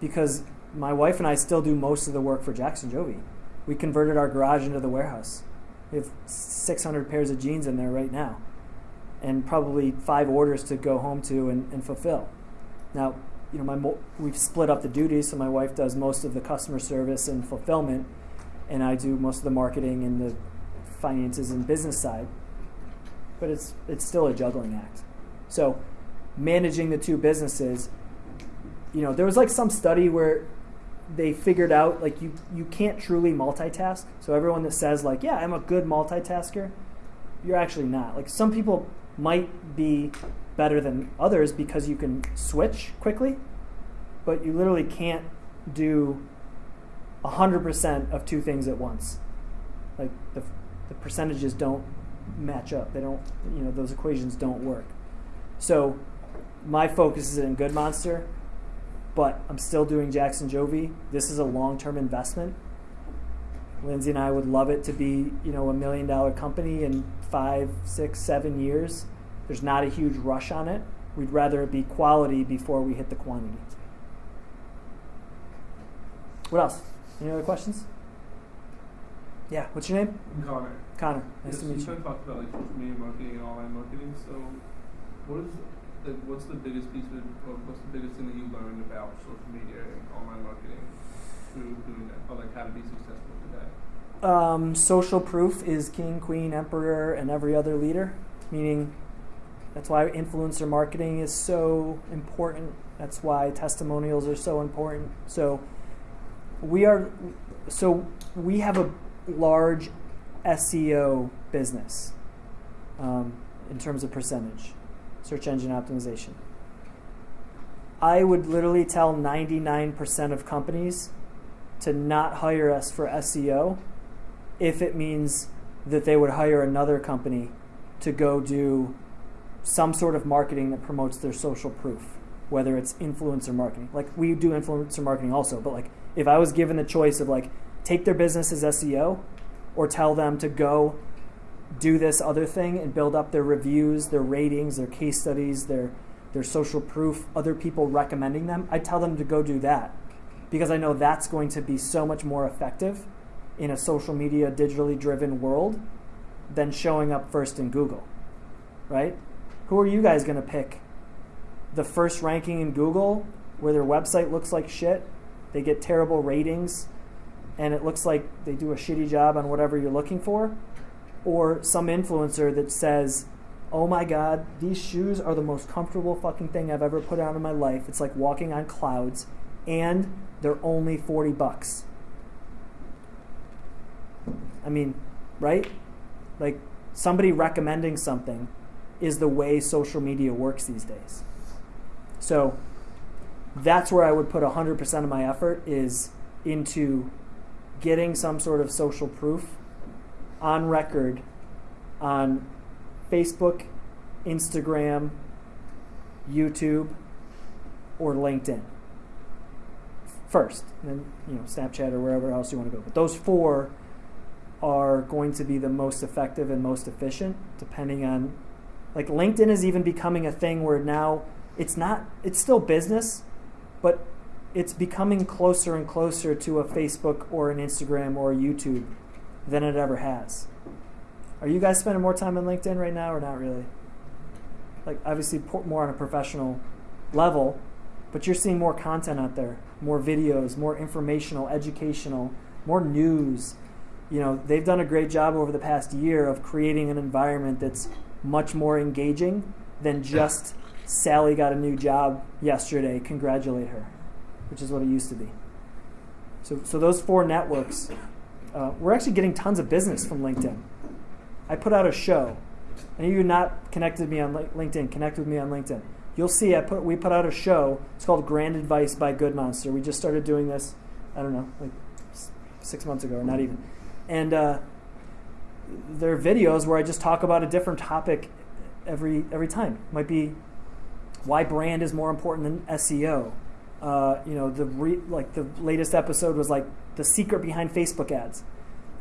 because my wife and I still do most of the work for Jackson Jovi. We converted our garage into the warehouse. We have 600 pairs of jeans in there right now, and probably five orders to go home to and, and fulfill. Now, you know, my we've split up the duties, so my wife does most of the customer service and fulfillment, and I do most of the marketing and the finances and business side. But it's it's still a juggling act. So, managing the two businesses you know, there was like some study where they figured out like you you can't truly multitask. So everyone that says like, yeah, I'm a good multitasker, you're actually not. Like some people might be better than others because you can switch quickly, but you literally can't do 100% of two things at once. Like the the percentages don't match up. They don't, you know, those equations don't work. So my focus is in Good Monster but I'm still doing Jackson Jovi. This is a long-term investment. Lindsay and I would love it to be, you know, a million dollar company in five, six, seven years. There's not a huge rush on it. We'd rather it be quality before we hit the quantity. What else? Any other questions? Yeah, what's your name? Connor. Connor. Nice yes, to meet you you. kind of talked about like social media marketing and online marketing. So, what is what's the biggest piece of or what's the biggest thing that you learned about social media and online marketing through doing that, or like how to be successful today? Um, social proof is king, queen, emperor, and every other leader. Meaning, that's why influencer marketing is so important. That's why testimonials are so important. So, we are, so we have a large SEO business um, in terms of percentage, search engine optimization. I would literally tell 99% of companies to not hire us for SEO if it means that they would hire another company to go do some sort of marketing that promotes their social proof, whether it's influencer marketing. Like we do influencer marketing also, but like if I was given the choice of like take their business as SEO or tell them to go do this other thing and build up their reviews, their ratings, their case studies, their their social proof, other people recommending them, I tell them to go do that because I know that's going to be so much more effective in a social media digitally driven world than showing up first in Google, right? Who are you guys going to pick? The first ranking in Google, where their website looks like shit, they get terrible ratings, and it looks like they do a shitty job on whatever you're looking for? Or some influencer that says, oh my god, these shoes are the most comfortable fucking thing I've ever put on in my life. It's like walking on clouds, and they're only 40 bucks. I mean, right? Like somebody recommending something is the way social media works these days. So that's where I would put 100% of my effort is into getting some sort of social proof on record on Facebook, Instagram, YouTube, or LinkedIn first, then you know Snapchat or wherever else you want to go. But those four are going to be the most effective and most efficient, depending on like LinkedIn is even becoming a thing where now it's not it's still business, but it's becoming closer and closer to a Facebook or an Instagram or a YouTube than it ever has. Are you guys spending more time on LinkedIn right now or not really? Like obviously more on a professional level, but you're seeing more content out there, more videos, more informational, educational, more news. You know, they've done a great job over the past year of creating an environment that's much more engaging than just Sally got a new job yesterday, congratulate her, which is what it used to be. So, so those four networks, uh, we're actually getting tons of business from LinkedIn. I put out a show. And you're not connected me on LinkedIn, connect with me on LinkedIn. You'll see I put we put out a show. It's called Grand Advice by Good Monster. We just started doing this, I don't know, like six months ago or not even. And uh, there are videos where I just talk about a different topic every every time. Might be why brand is more important than SEO. Uh, you know, the re, like the latest episode was like the secret behind Facebook ads.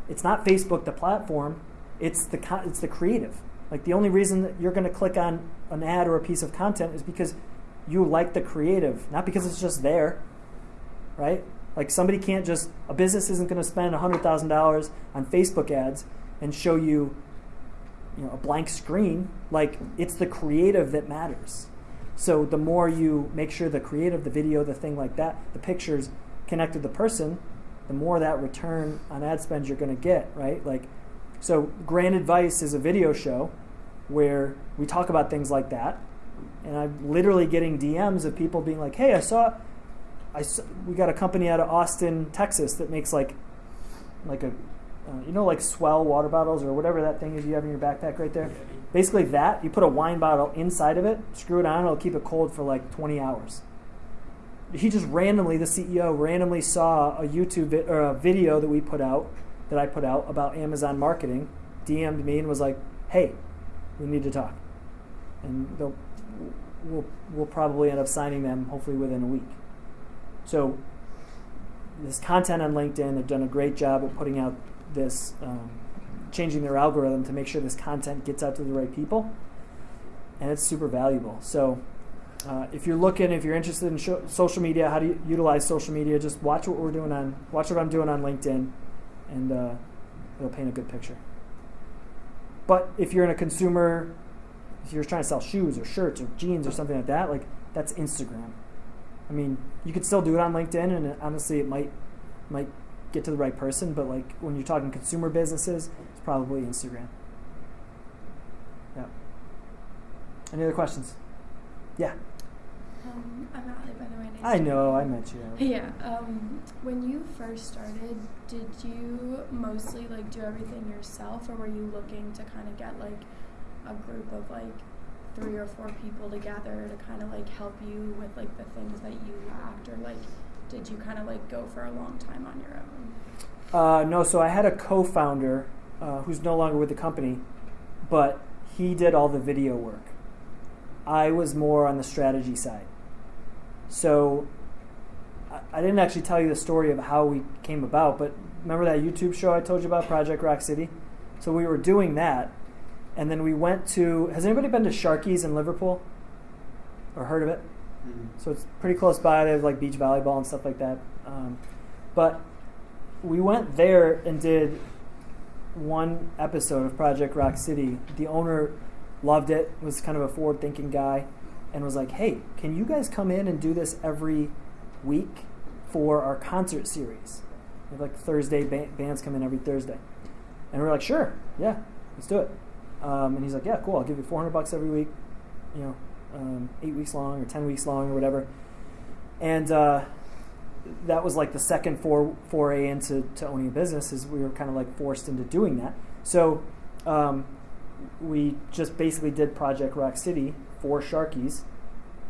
It's not Facebook, the platform. It's the it's the creative. Like the only reason that you're going to click on an ad or a piece of content is because you like the creative, not because it's just there, right? Like somebody can't just a business isn't going to spend hundred thousand dollars on Facebook ads and show you, you know, a blank screen. Like it's the creative that matters. So the more you make sure the creative, the video, the thing like that, the pictures connect to the person, the more that return on ad spend you're going to get, right? Like so, Grand Advice is a video show where we talk about things like that. And I'm literally getting DMs of people being like, "Hey, I saw, I saw, we got a company out of Austin, Texas that makes like, like a, uh, you know, like swell water bottles or whatever that thing is you have in your backpack right there. Basically, that you put a wine bottle inside of it, screw it on, it'll keep it cold for like 20 hours. He just randomly, the CEO randomly saw a YouTube vi- or a video that we put out that I put out about Amazon marketing, DM'd me and was like, "Hey, we need to talk," and they'll we'll we'll probably end up signing them hopefully within a week. So this content on LinkedIn, they've done a great job of putting out this, um, changing their algorithm to make sure this content gets out to the right people, and it's super valuable. So. Uh, if you're looking, if you're interested in social media, how do you utilize social media? Just watch what we're doing on, watch what I'm doing on LinkedIn and uh, it'll paint a good picture. But if you're in a consumer, if you're trying to sell shoes or shirts or jeans or something like that, like that's Instagram. I mean, you could still do it on LinkedIn, and honestly, it might might get to the right person. But like when you're talking consumer businesses, it's probably Instagram. Yeah. Any other questions? Yeah. I'm Allie, by the way. I know. I met you. [LAUGHS] Yeah. Um, when you first started, did you mostly like do everything yourself, or were you looking to kind of get like a group of like three or four people together to kind of like help you with like the things that you lacked, or like did you kind of like go for a long time on your own? Uh, no, so I had a co-founder uh, who's no longer with the company, but he did all the video work. I was more on the strategy side. So I, I didn't actually tell you the story of how we came about, but remember that YouTube show I told you about, Project Rock City? So we were doing that, and then we went to. Has anybody been to Sharkey's in Liverpool? Or heard of it? So it's pretty close by. They have like beach volleyball and stuff like that. Um, but we went there and did one episode of Project Rock City. The owner loved it, was kind of a forward thinking guy, and was like, hey, can you guys come in and do this every week for our concert series? We have like Thursday, ba- bands come in every Thursday. And we are like, sure, yeah, let's do it. Um, and he's like, yeah, cool, I'll give you 400 bucks every week, you know, um, eight weeks long or 10 weeks long or whatever. And uh, that was like the second for, foray into to owning a business is we were kind of like forced into doing that. So um, we just basically did Project Rock City for Sharkey's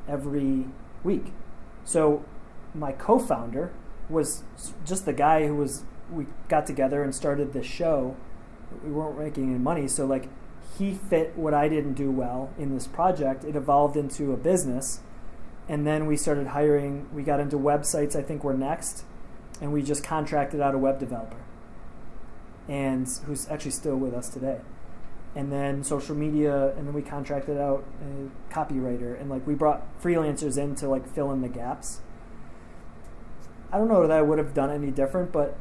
every week. So my co-founder was just the guy who was we got together and started this show. We weren't making any money, so like he fit what I didn't do well in this project. It evolved into a business, and then we started hiring. We got into websites. I think we're next, and we just contracted out a web developer, and who's actually still with us today. And then social media, and then we contracted out a copywriter, and like we brought freelancers in to like fill in the gaps. I don't know that I would have done any different, but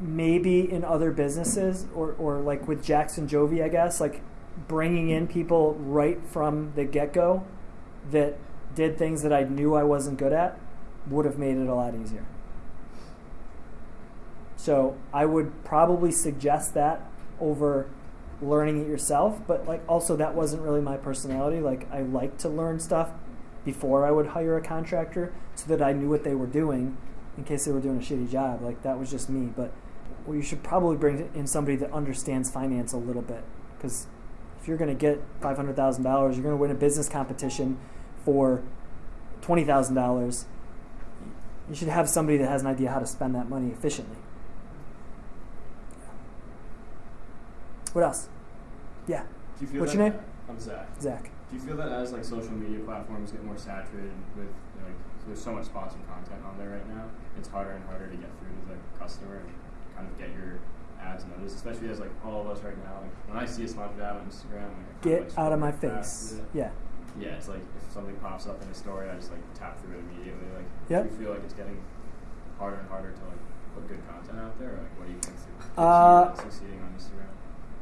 maybe in other businesses or, or like with Jackson Jovi, I guess, like bringing in people right from the get go that did things that I knew I wasn't good at would have made it a lot easier. So I would probably suggest that over learning it yourself, but like also that wasn't really my personality. Like I like to learn stuff before I would hire a contractor so that I knew what they were doing in case they were doing a shitty job. Like that was just me. But well, you should probably bring in somebody that understands finance a little bit because if you're going to get five hundred thousand dollars, you're going to win a business competition for twenty thousand dollars. You should have somebody that has an idea how to spend that money efficiently. What else? Yeah, Do you feel What's that, your name? I'm Zach. Zach. Do you feel that as like social media platforms get more saturated with like there's so much sponsored content on there right now, it's harder and harder to get through to the customer and kind of get your ads noticed, especially as like all of us right now. Like when I see a sponsored ad on Instagram, like, Get like, out of my face. Yeah. Yeah, it's like if something pops up in a story, I just like tap through it immediately. Like, Yep. do you feel like it's getting harder and harder to like put good content out there? Or, like, what do you think? Uh, succeeding on Instagram.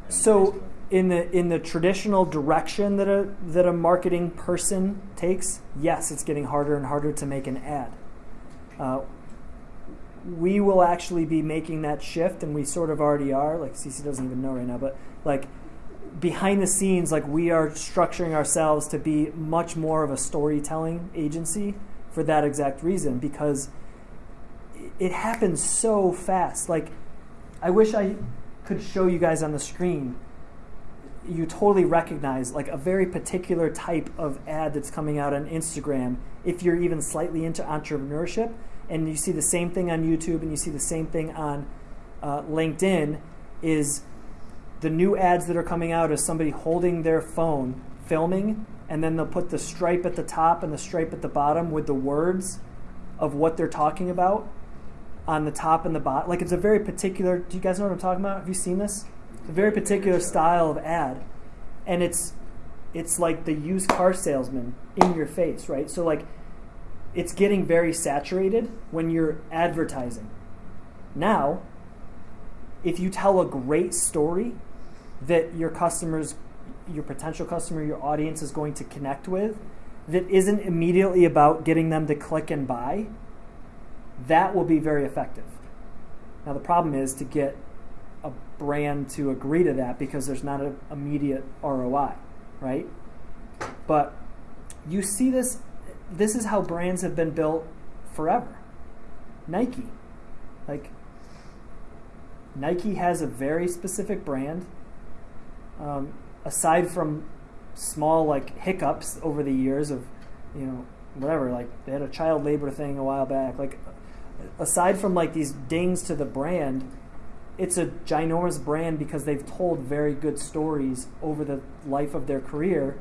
So in the in the traditional direction that a that a marketing person takes, yes, it's getting harder and harder to make an ad. Uh, we will actually be making that shift, and we sort of already are. Like CC doesn't even know right now, but like behind the scenes, like we are structuring ourselves to be much more of a storytelling agency for that exact reason because it happens so fast. Like I wish I could show you guys on the screen you totally recognize like a very particular type of ad that's coming out on Instagram if you're even slightly into entrepreneurship and you see the same thing on YouTube and you see the same thing on uh, LinkedIn is the new ads that are coming out is somebody holding their phone filming and then they'll put the stripe at the top and the stripe at the bottom with the words of what they're talking about on the top and the bottom like it's a very particular do you guys know what I'm talking about? Have you seen this? It's a very particular style of ad and it's it's like the used car salesman in your face right? So like it's getting very saturated when you're advertising. Now if you tell a great story that your customers your potential customer your audience is going to connect with that isn't immediately about getting them to click and buy that will be very effective now the problem is to get a brand to agree to that because there's not an immediate ROI, right? But you see this this is how brands have been built forever. Nike. Like Nike has a very specific brand. Um, aside from small like hiccups over the years of, you know, whatever, like they had a child labor thing a while back. Like aside from like these dings to the brand, it's a ginormous brand because they've told very good stories over the life of their career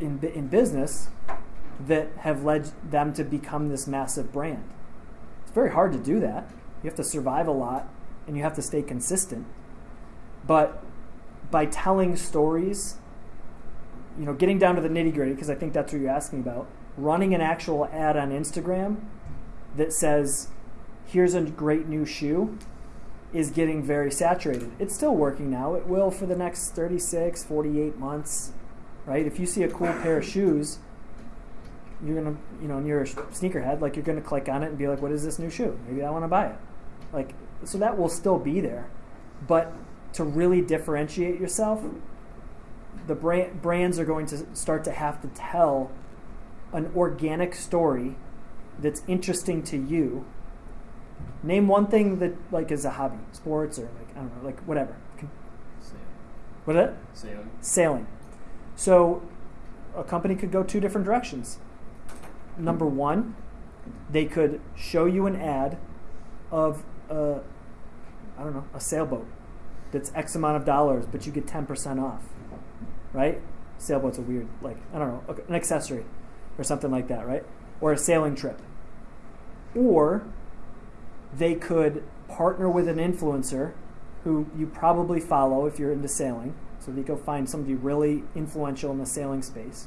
in, in business that have led them to become this massive brand. It's very hard to do that. You have to survive a lot and you have to stay consistent. But by telling stories, you know, getting down to the nitty gritty, because I think that's what you're asking about, running an actual ad on Instagram that says, here's a great new shoe is getting very saturated. It's still working now. It will for the next 36, 48 months, right? If you see a cool pair of shoes, you're gonna, you know, and you're a sneakerhead, like you're gonna click on it and be like, "What is this new shoe? Maybe I want to buy it." Like, so that will still be there, but to really differentiate yourself, the brand, brands are going to start to have to tell an organic story that's interesting to you. Name one thing that like is a hobby, sports or like I don't know, like whatever. Sailing. What is it? Sailing. Sailing. So a company could go two different directions. Number one, they could show you an ad of a, I don't know, a sailboat that's X amount of dollars, but you get 10% off, right? Sailboat's a weird, like, I don't know, an accessory or something like that, right? Or a sailing trip. Or they could partner with an influencer who you probably follow if you're into sailing. So they go find somebody really influential in the sailing space.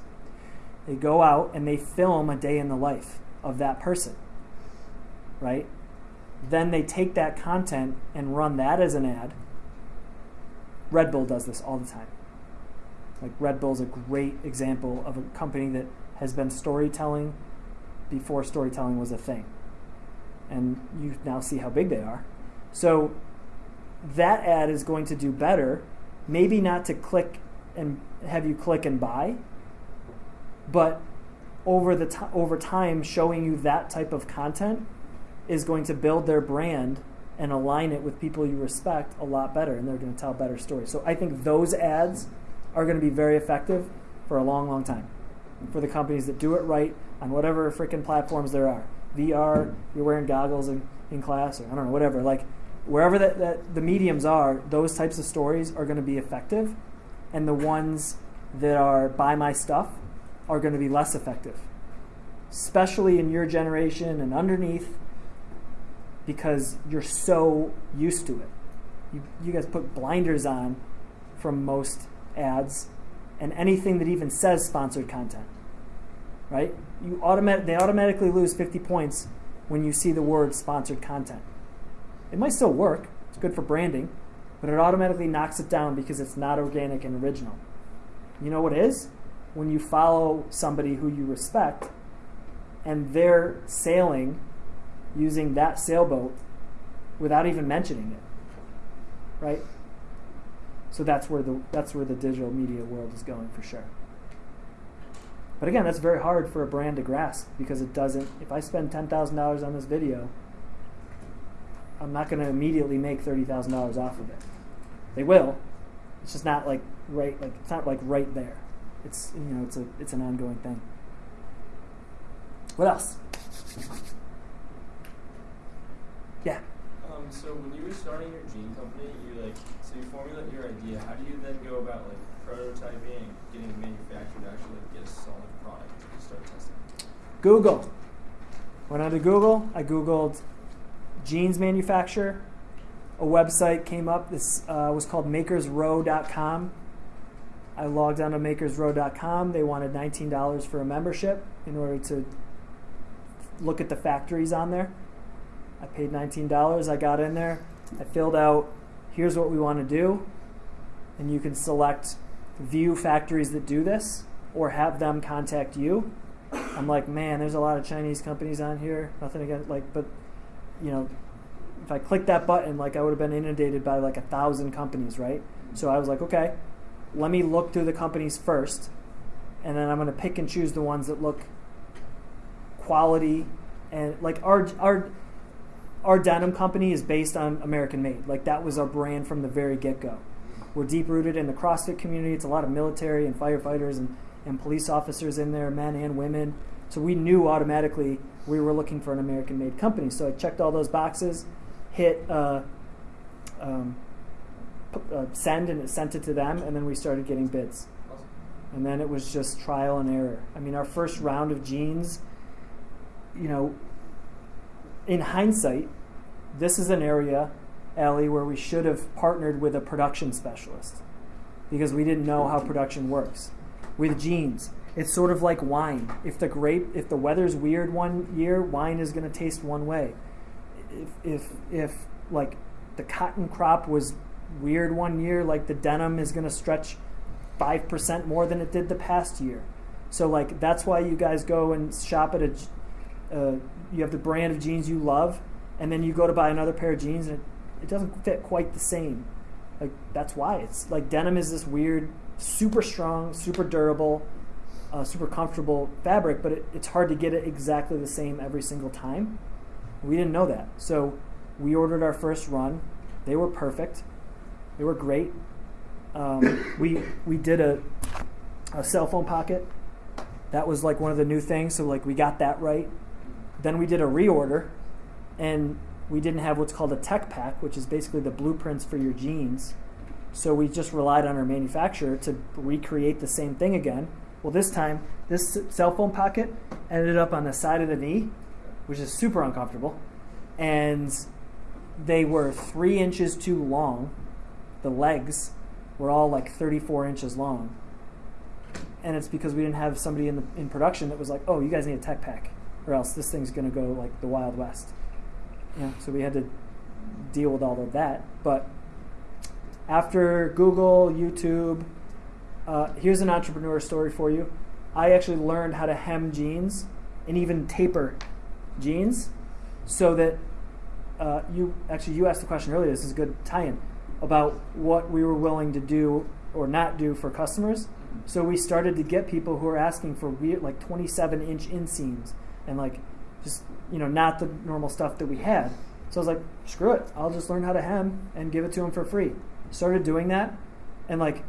They go out and they film a day in the life of that person, right? Then they take that content and run that as an ad. Red Bull does this all the time. Like Red Bull is a great example of a company that has been storytelling before storytelling was a thing. And you now see how big they are. So that ad is going to do better, maybe not to click and have you click and buy, but over the t- over time showing you that type of content is going to build their brand and align it with people you respect a lot better and they're going to tell better stories. So I think those ads are going to be very effective for a long long time for the companies that do it right on whatever freaking platforms there are. VR, you're wearing goggles in, in class or I don't know whatever like wherever that, that the mediums are, those types of stories are going to be effective and the ones that are buy my stuff are going to be less effective, especially in your generation and underneath, because you're so used to it. You, you guys put blinders on from most ads and anything that even says sponsored content, right? You automat- they automatically lose 50 points when you see the word sponsored content. It might still work, it's good for branding, but it automatically knocks it down because it's not organic and original. You know what is? when you follow somebody who you respect and they're sailing using that sailboat without even mentioning it right so that's where the that's where the digital media world is going for sure but again that's very hard for a brand to grasp because it doesn't if i spend $10000 on this video i'm not going to immediately make $30000 off of it they will it's just not like right like it's not like right there it's you know it's a it's an ongoing thing. What else? Yeah. Um, so when you were starting your jean company, you like so you formulate your idea. How do you then go about like prototyping getting it manufactured to actually get a solid product to start testing? Google. Went onto Google. I googled jeans manufacturer. A website came up. This uh, was called MakersRow.com. I logged on to makersrow.com. They wanted $19 for a membership in order to look at the factories on there. I paid $19. I got in there. I filled out here's what we want to do. And you can select view factories that do this or have them contact you. I'm like, man, there's a lot of Chinese companies on here. Nothing against, like, but, you know, if I clicked that button, like, I would have been inundated by like a thousand companies, right? So I was like, okay, let me look through the companies first, and then I'm going to pick and choose the ones that look quality and like our our our denim company is based on American made. Like that was our brand from the very get go. We're deep rooted in the CrossFit community. It's a lot of military and firefighters and, and police officers in there, men and women. So we knew automatically we were looking for an American made company. So I checked all those boxes, hit uh, um, uh, send and it sent it to them, and then we started getting bids. And then it was just trial and error. I mean, our first round of jeans, you know, in hindsight, this is an area, Allie, where we should have partnered with a production specialist because we didn't know how production works. With jeans, it's sort of like wine. If the grape, if the weather's weird one year, wine is going to taste one way. If, if, if like the cotton crop was weird one year. Like the denim is going to stretch five percent more than it did the past year. So like that's why you guys go and shop at a, Uh, you have the brand of jeans you love, and then you go to buy another pair of jeans, and it, it doesn't fit quite the same. Like that's why it's like denim is this weird, super strong, super durable, uh, super comfortable fabric, but it, it's hard to get it exactly the same every single time. We didn't know that, so we ordered our first run. They were perfect. They were great. Um, [COUGHS] we we did a, a cell phone pocket. That was like one of the new things, so like we got that right. Then we did a reorder, and we didn't have what's called a tech pack, which is basically the blueprints for your jeans. So we just relied on our manufacturer to recreate the same thing again. Well, this time, this cell phone pocket ended up on the side of the knee, which is super uncomfortable. And they were three inches too long. The legs were all like 34 inches long. And it's because we didn't have somebody in, the, in production that was like, oh, you guys need a tech pack, or else this thing's going to go like the Wild West. Yeah, so we had to deal with all of that. But after Google, YouTube, uh, here's an entrepreneur story for you. I actually learned how to hem jeans and even taper jeans so that uh, you actually you asked the question earlier. This is a good tie-in about what we were willing to do or not do for customers. So we started to get people who are asking for weird, like 27 inch inseams and like just you know not the normal stuff that we had. So I was like, screw it, I'll just learn how to hem and give it to them for free. Started doing that, and like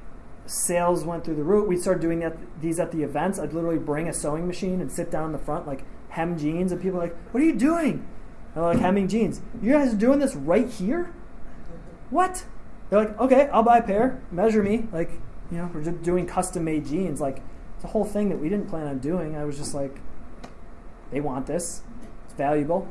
sales went through the roof. We started doing that these at the events. I'd literally bring a sewing machine and sit down in the front like hem jeans, and people are like, "What are you doing?" And I'm like, "Hemming jeans." You guys are doing this right here? What? They're like, "Okay, I'll buy a pair. Measure me." Like, you know, we're just doing custom made jeans. Like, it's a whole thing that we didn't plan on doing. I was just like, they want this. Valuable.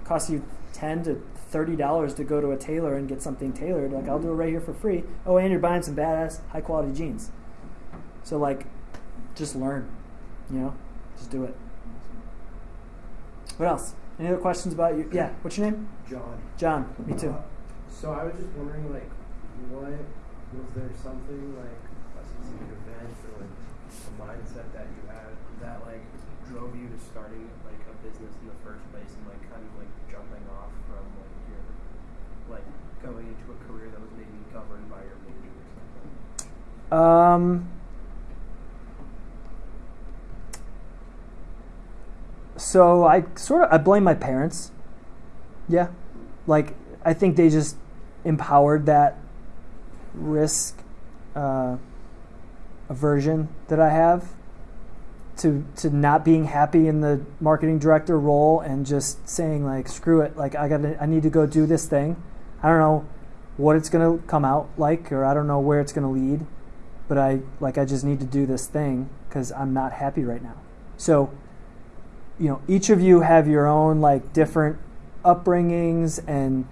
It costs you ten to thirty dollars to go to a tailor and get something tailored. Like I'll do it right here for free. Oh, and you're buying some badass, high quality jeans. So like, just learn. You know, just do it. What else? Any other questions about you? Yeah. What's your name? John. John. Me too. Uh, so I was just wondering, like, what was there something like a specific event or like a mindset that you had that like drove you to starting business in the first place and like kind of like jumping off from like your like going into a career that was maybe governed by your major or something? Um. So I sort of I blame my parents. Yeah, like I think they just empowered that risk uh, aversion that I have to to not being happy in the marketing director role and just saying like screw it like I got to I need to go do this thing. I don't know what it's going to come out like or I don't know where it's going to lead, but I like I just need to do this thing cuz I'm not happy right now. So you know, each of you have your own like different upbringings and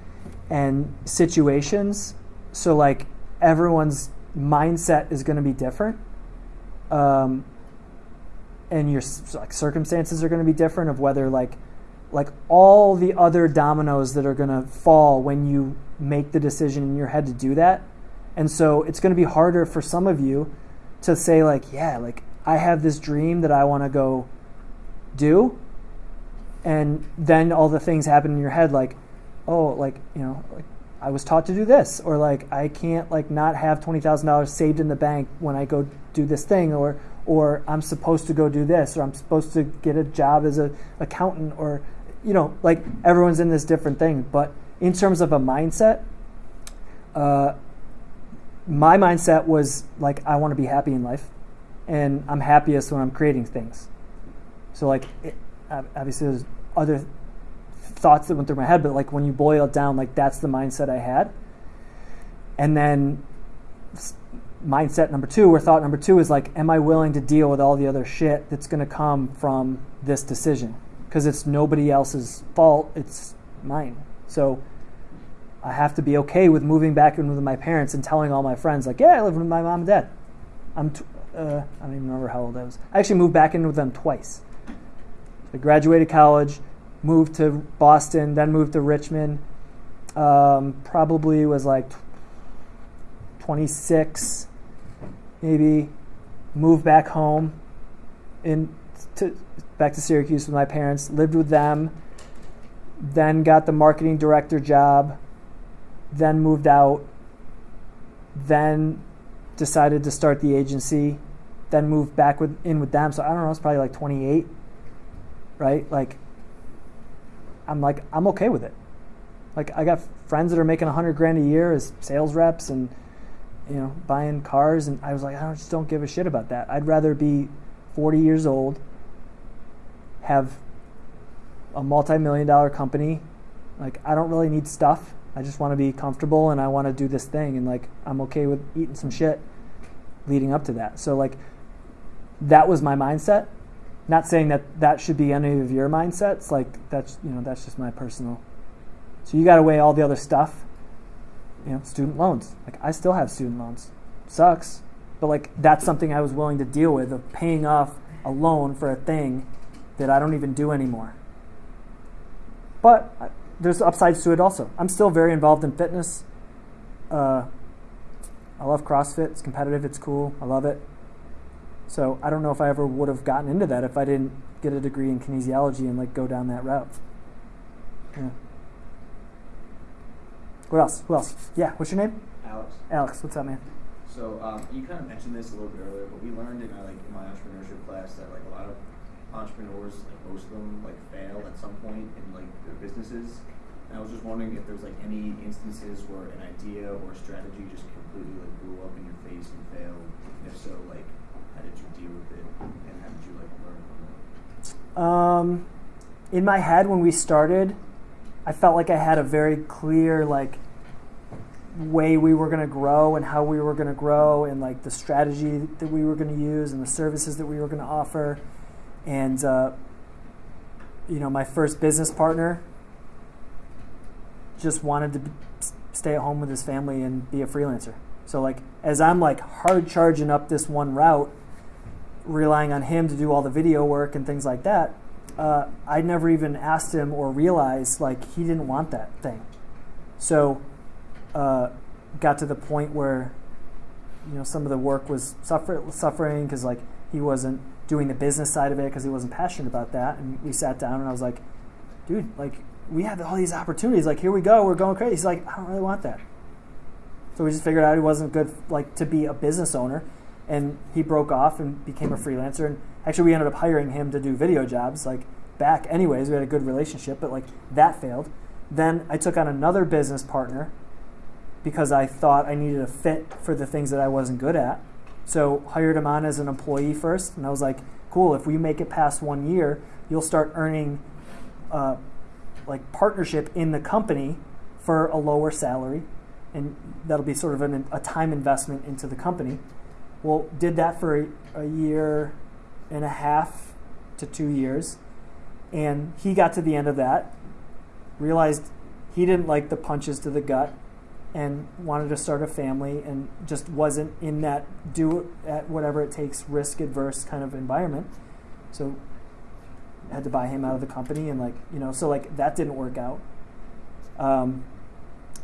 and situations. So like everyone's mindset is going to be different. Um, and your like circumstances are going to be different of whether like like all the other dominoes that are going to fall when you make the decision in your head to do that. And so it's going to be harder for some of you to say like yeah like i have this dream that i want to go do. And then all the things happen in your head like oh like you know like i was taught to do this or like i can't like not have $20000 saved in the bank when i go do this thing or or i'm supposed to go do this or i'm supposed to get a job as a accountant or you know like everyone's in this different thing. But in terms of a mindset uh, my mindset was like i want to be happy in life and i'm happiest when i'm creating things. So like it, obviously there's other thoughts that went through my head but like when you boil it down like that's the mindset i had. And then mindset number two or thought number two is like am i willing to deal with all the other shit that's going to come from this decision? Because it's nobody else's fault it's mine. So i have to be okay with moving back in with my parents and telling all my friends like yeah i live with my mom and dad. I'm t- uh, i don't even remember how old i was. I actually moved back in with them twice. I graduated college, moved to Boston, then moved to Richmond, um, probably was like 26, maybe. move back home, in to back to Syracuse with my parents. Lived with them. Then got the marketing director job. Then moved out. Then decided to start the agency. Then moved back with in with them. So I don't know. It's probably like 28, right? Like I'm like I'm okay with it. Like I got friends that are making a hundred grand a year as sales reps and you know buying cars, and I was like I just don't give a shit about that. I'd rather be 40 years old, have a multi-million dollar company. Like I don't really need stuff. I just want to be comfortable and I want to do this thing and like I'm okay with eating some shit leading up to that. So like that was my mindset. Not saying that that should be any of your mindsets. Like that's you know that's just my personal. So you got to weigh all the other stuff. You know, student loans. Like I still have student loans. Sucks, but like that's something I was willing to deal with of paying off a loan for a thing that I don't even do anymore. But I, there's upsides to it also. I'm still very involved in fitness. Uh, I love CrossFit. It's competitive. It's cool. I love it. So I don't know if I ever would have gotten into that if I didn't get a degree in kinesiology and like go down that route. Yeah. What else? Who else? Yeah. What's your name? Alex. Alex. What's up, man? So um, you kind of mentioned this a little bit earlier, but we learned in uh, like in my entrepreneurship class that like a lot of entrepreneurs, like most of them, like fail at some point in like their businesses. And I was just wondering if there's like any instances where an idea or strategy just completely like blew up in your face and failed. And if so, like how did you deal with it, and how did you like learn from it? Um, in my head when we started, I felt like I had a very clear like way we were going to grow and how we were going to grow and like the strategy that we were going to use and the services that we were going to offer. And uh, you know my first business partner just wanted to stay at home with his family and be a freelancer. So like as i'm like hard charging up this one route relying on him to do all the video work and things like that uh, i never even asked him or realized like he didn't want that thing. So uh, got to the point where you know some of the work was suffer- suffering because like he wasn't doing the business side of it because he wasn't passionate about that. And we sat down and i was like dude like we have all these opportunities. Like here we go. We're going crazy. He's like i don't really want that. So we just figured out he wasn't good like to be a business owner. And he broke off and became a freelancer. And actually we ended up hiring him to do video jobs like back anyways. We had a good relationship but like that failed. Then i took on another business partner because I thought I needed a fit for the things that I wasn't good at. So hired him on as an employee first, and I was like, "Cool. If we make it past one year, you'll start earning, uh, like partnership in the company for a lower salary, and that'll be sort of an, a time investment into the company." Well, did that for a, a year and a half to two years, and he got to the end of that, realized he didn't like the punches to the gut and wanted to start a family and just wasn't in that do at whatever it takes risk adverse kind of environment. So had to buy him out of the company and like you know so like that didn't work out. Um,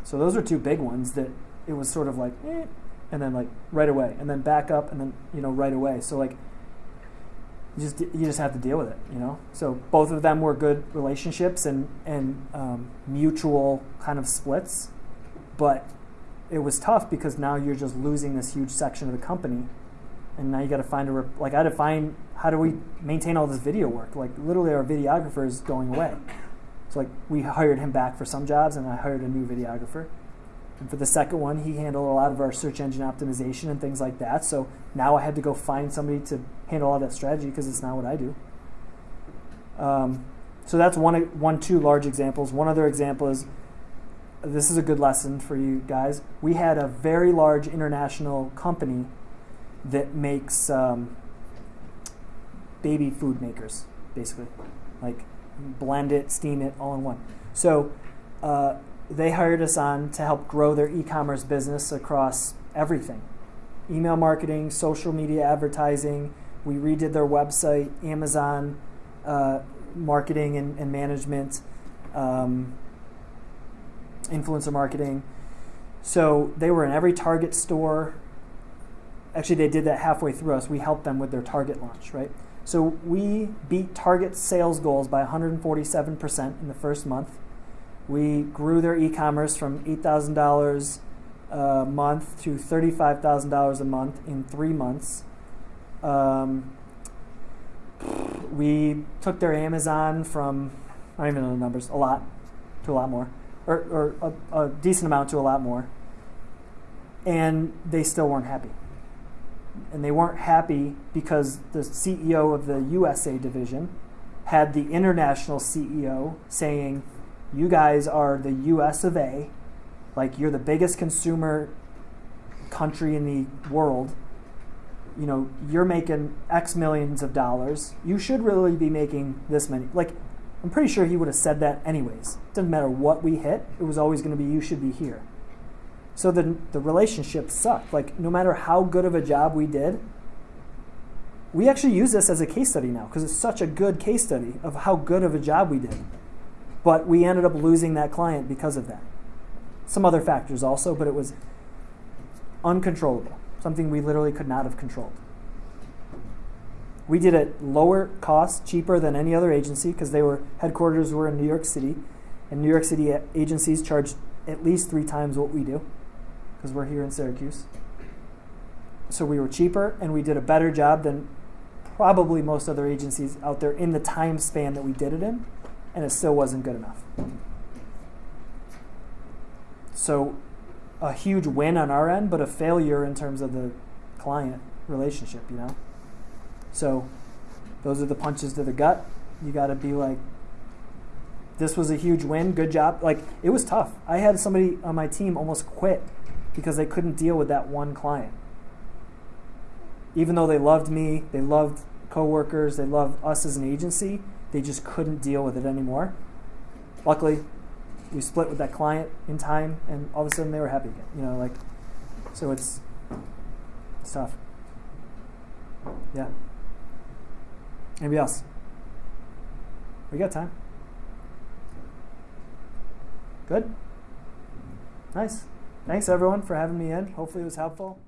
so those are two big ones that it was sort of like eh, and then like right away and then back up and then you know right away. So like you just you just have to deal with it you know? So both of them were good relationships and and um, mutual kind of splits but it was tough because now you're just losing this huge section of the company. And now you got to find a like i had to find how do we maintain all this video work? Like literally our videographer is going away. So like we hired him back for some jobs and i hired a new videographer. And for the second one he handled a lot of our search engine optimization and things like that. So now i had to go find somebody to handle all that strategy because it's not what i do. Um, so that's one one two large examples. One other example is this is a good lesson for you guys. We had a very large international company that makes um, baby food makers, basically, like blend it, steam it, all in one. So uh, they hired us on to help grow their e-commerce business across everything: email marketing, social media advertising. We redid their website, Amazon uh, marketing and, and management. Um, influencer marketing. So they were in every Target store. Actually, they did that halfway through us. We helped them with their Target launch, right? So we beat Target sales goals by 147% in the first month. We grew their e-commerce from $8,000 a month to $35,000 a month in three months. Um, we took their Amazon from I don't even know the numbers a lot to a lot more, or, or a, a decent amount to a lot more, and they still weren't happy. And they weren't happy because the CEO of the USA division had the international CEO saying, "You guys are the U.S. of A, like you're the biggest consumer country in the world." you know, you're making X millions of dollars. You should really be making this many. Like, I'm pretty sure he would have said that anyways. Doesn't matter what we hit, it was always going to be you should be here. So the, the relationship sucked. Like, no matter how good of a job we did, we actually use this as a case study now because it's such a good case study of how good of a job we did. But we ended up losing that client because of that. Some other factors also, but it was uncontrollable something we literally could not have controlled. We did it lower cost, cheaper than any other agency because they were headquarters were in New York City, and New York City agencies charge at least three times what we do because we're here in Syracuse. So we were cheaper and we did a better job than probably most other agencies out there in the time span that we did it in, and it still wasn't good enough. So a huge win on our end, but a failure in terms of the client relationship, you know? So those are the punches to the gut. You got to be like, this was a huge win. Good job. Like, it was tough. I had somebody on my team almost quit because they couldn't deal with that one client. Even though they loved me, they loved coworkers, they loved us as an agency, they just couldn't deal with it anymore. Luckily, we split with that client in time, and all of a sudden they were happy again. You know, like so it's it's tough. Yeah. Anybody else? We got time. Good. Nice. Thanks everyone for having me in. Hopefully it was helpful.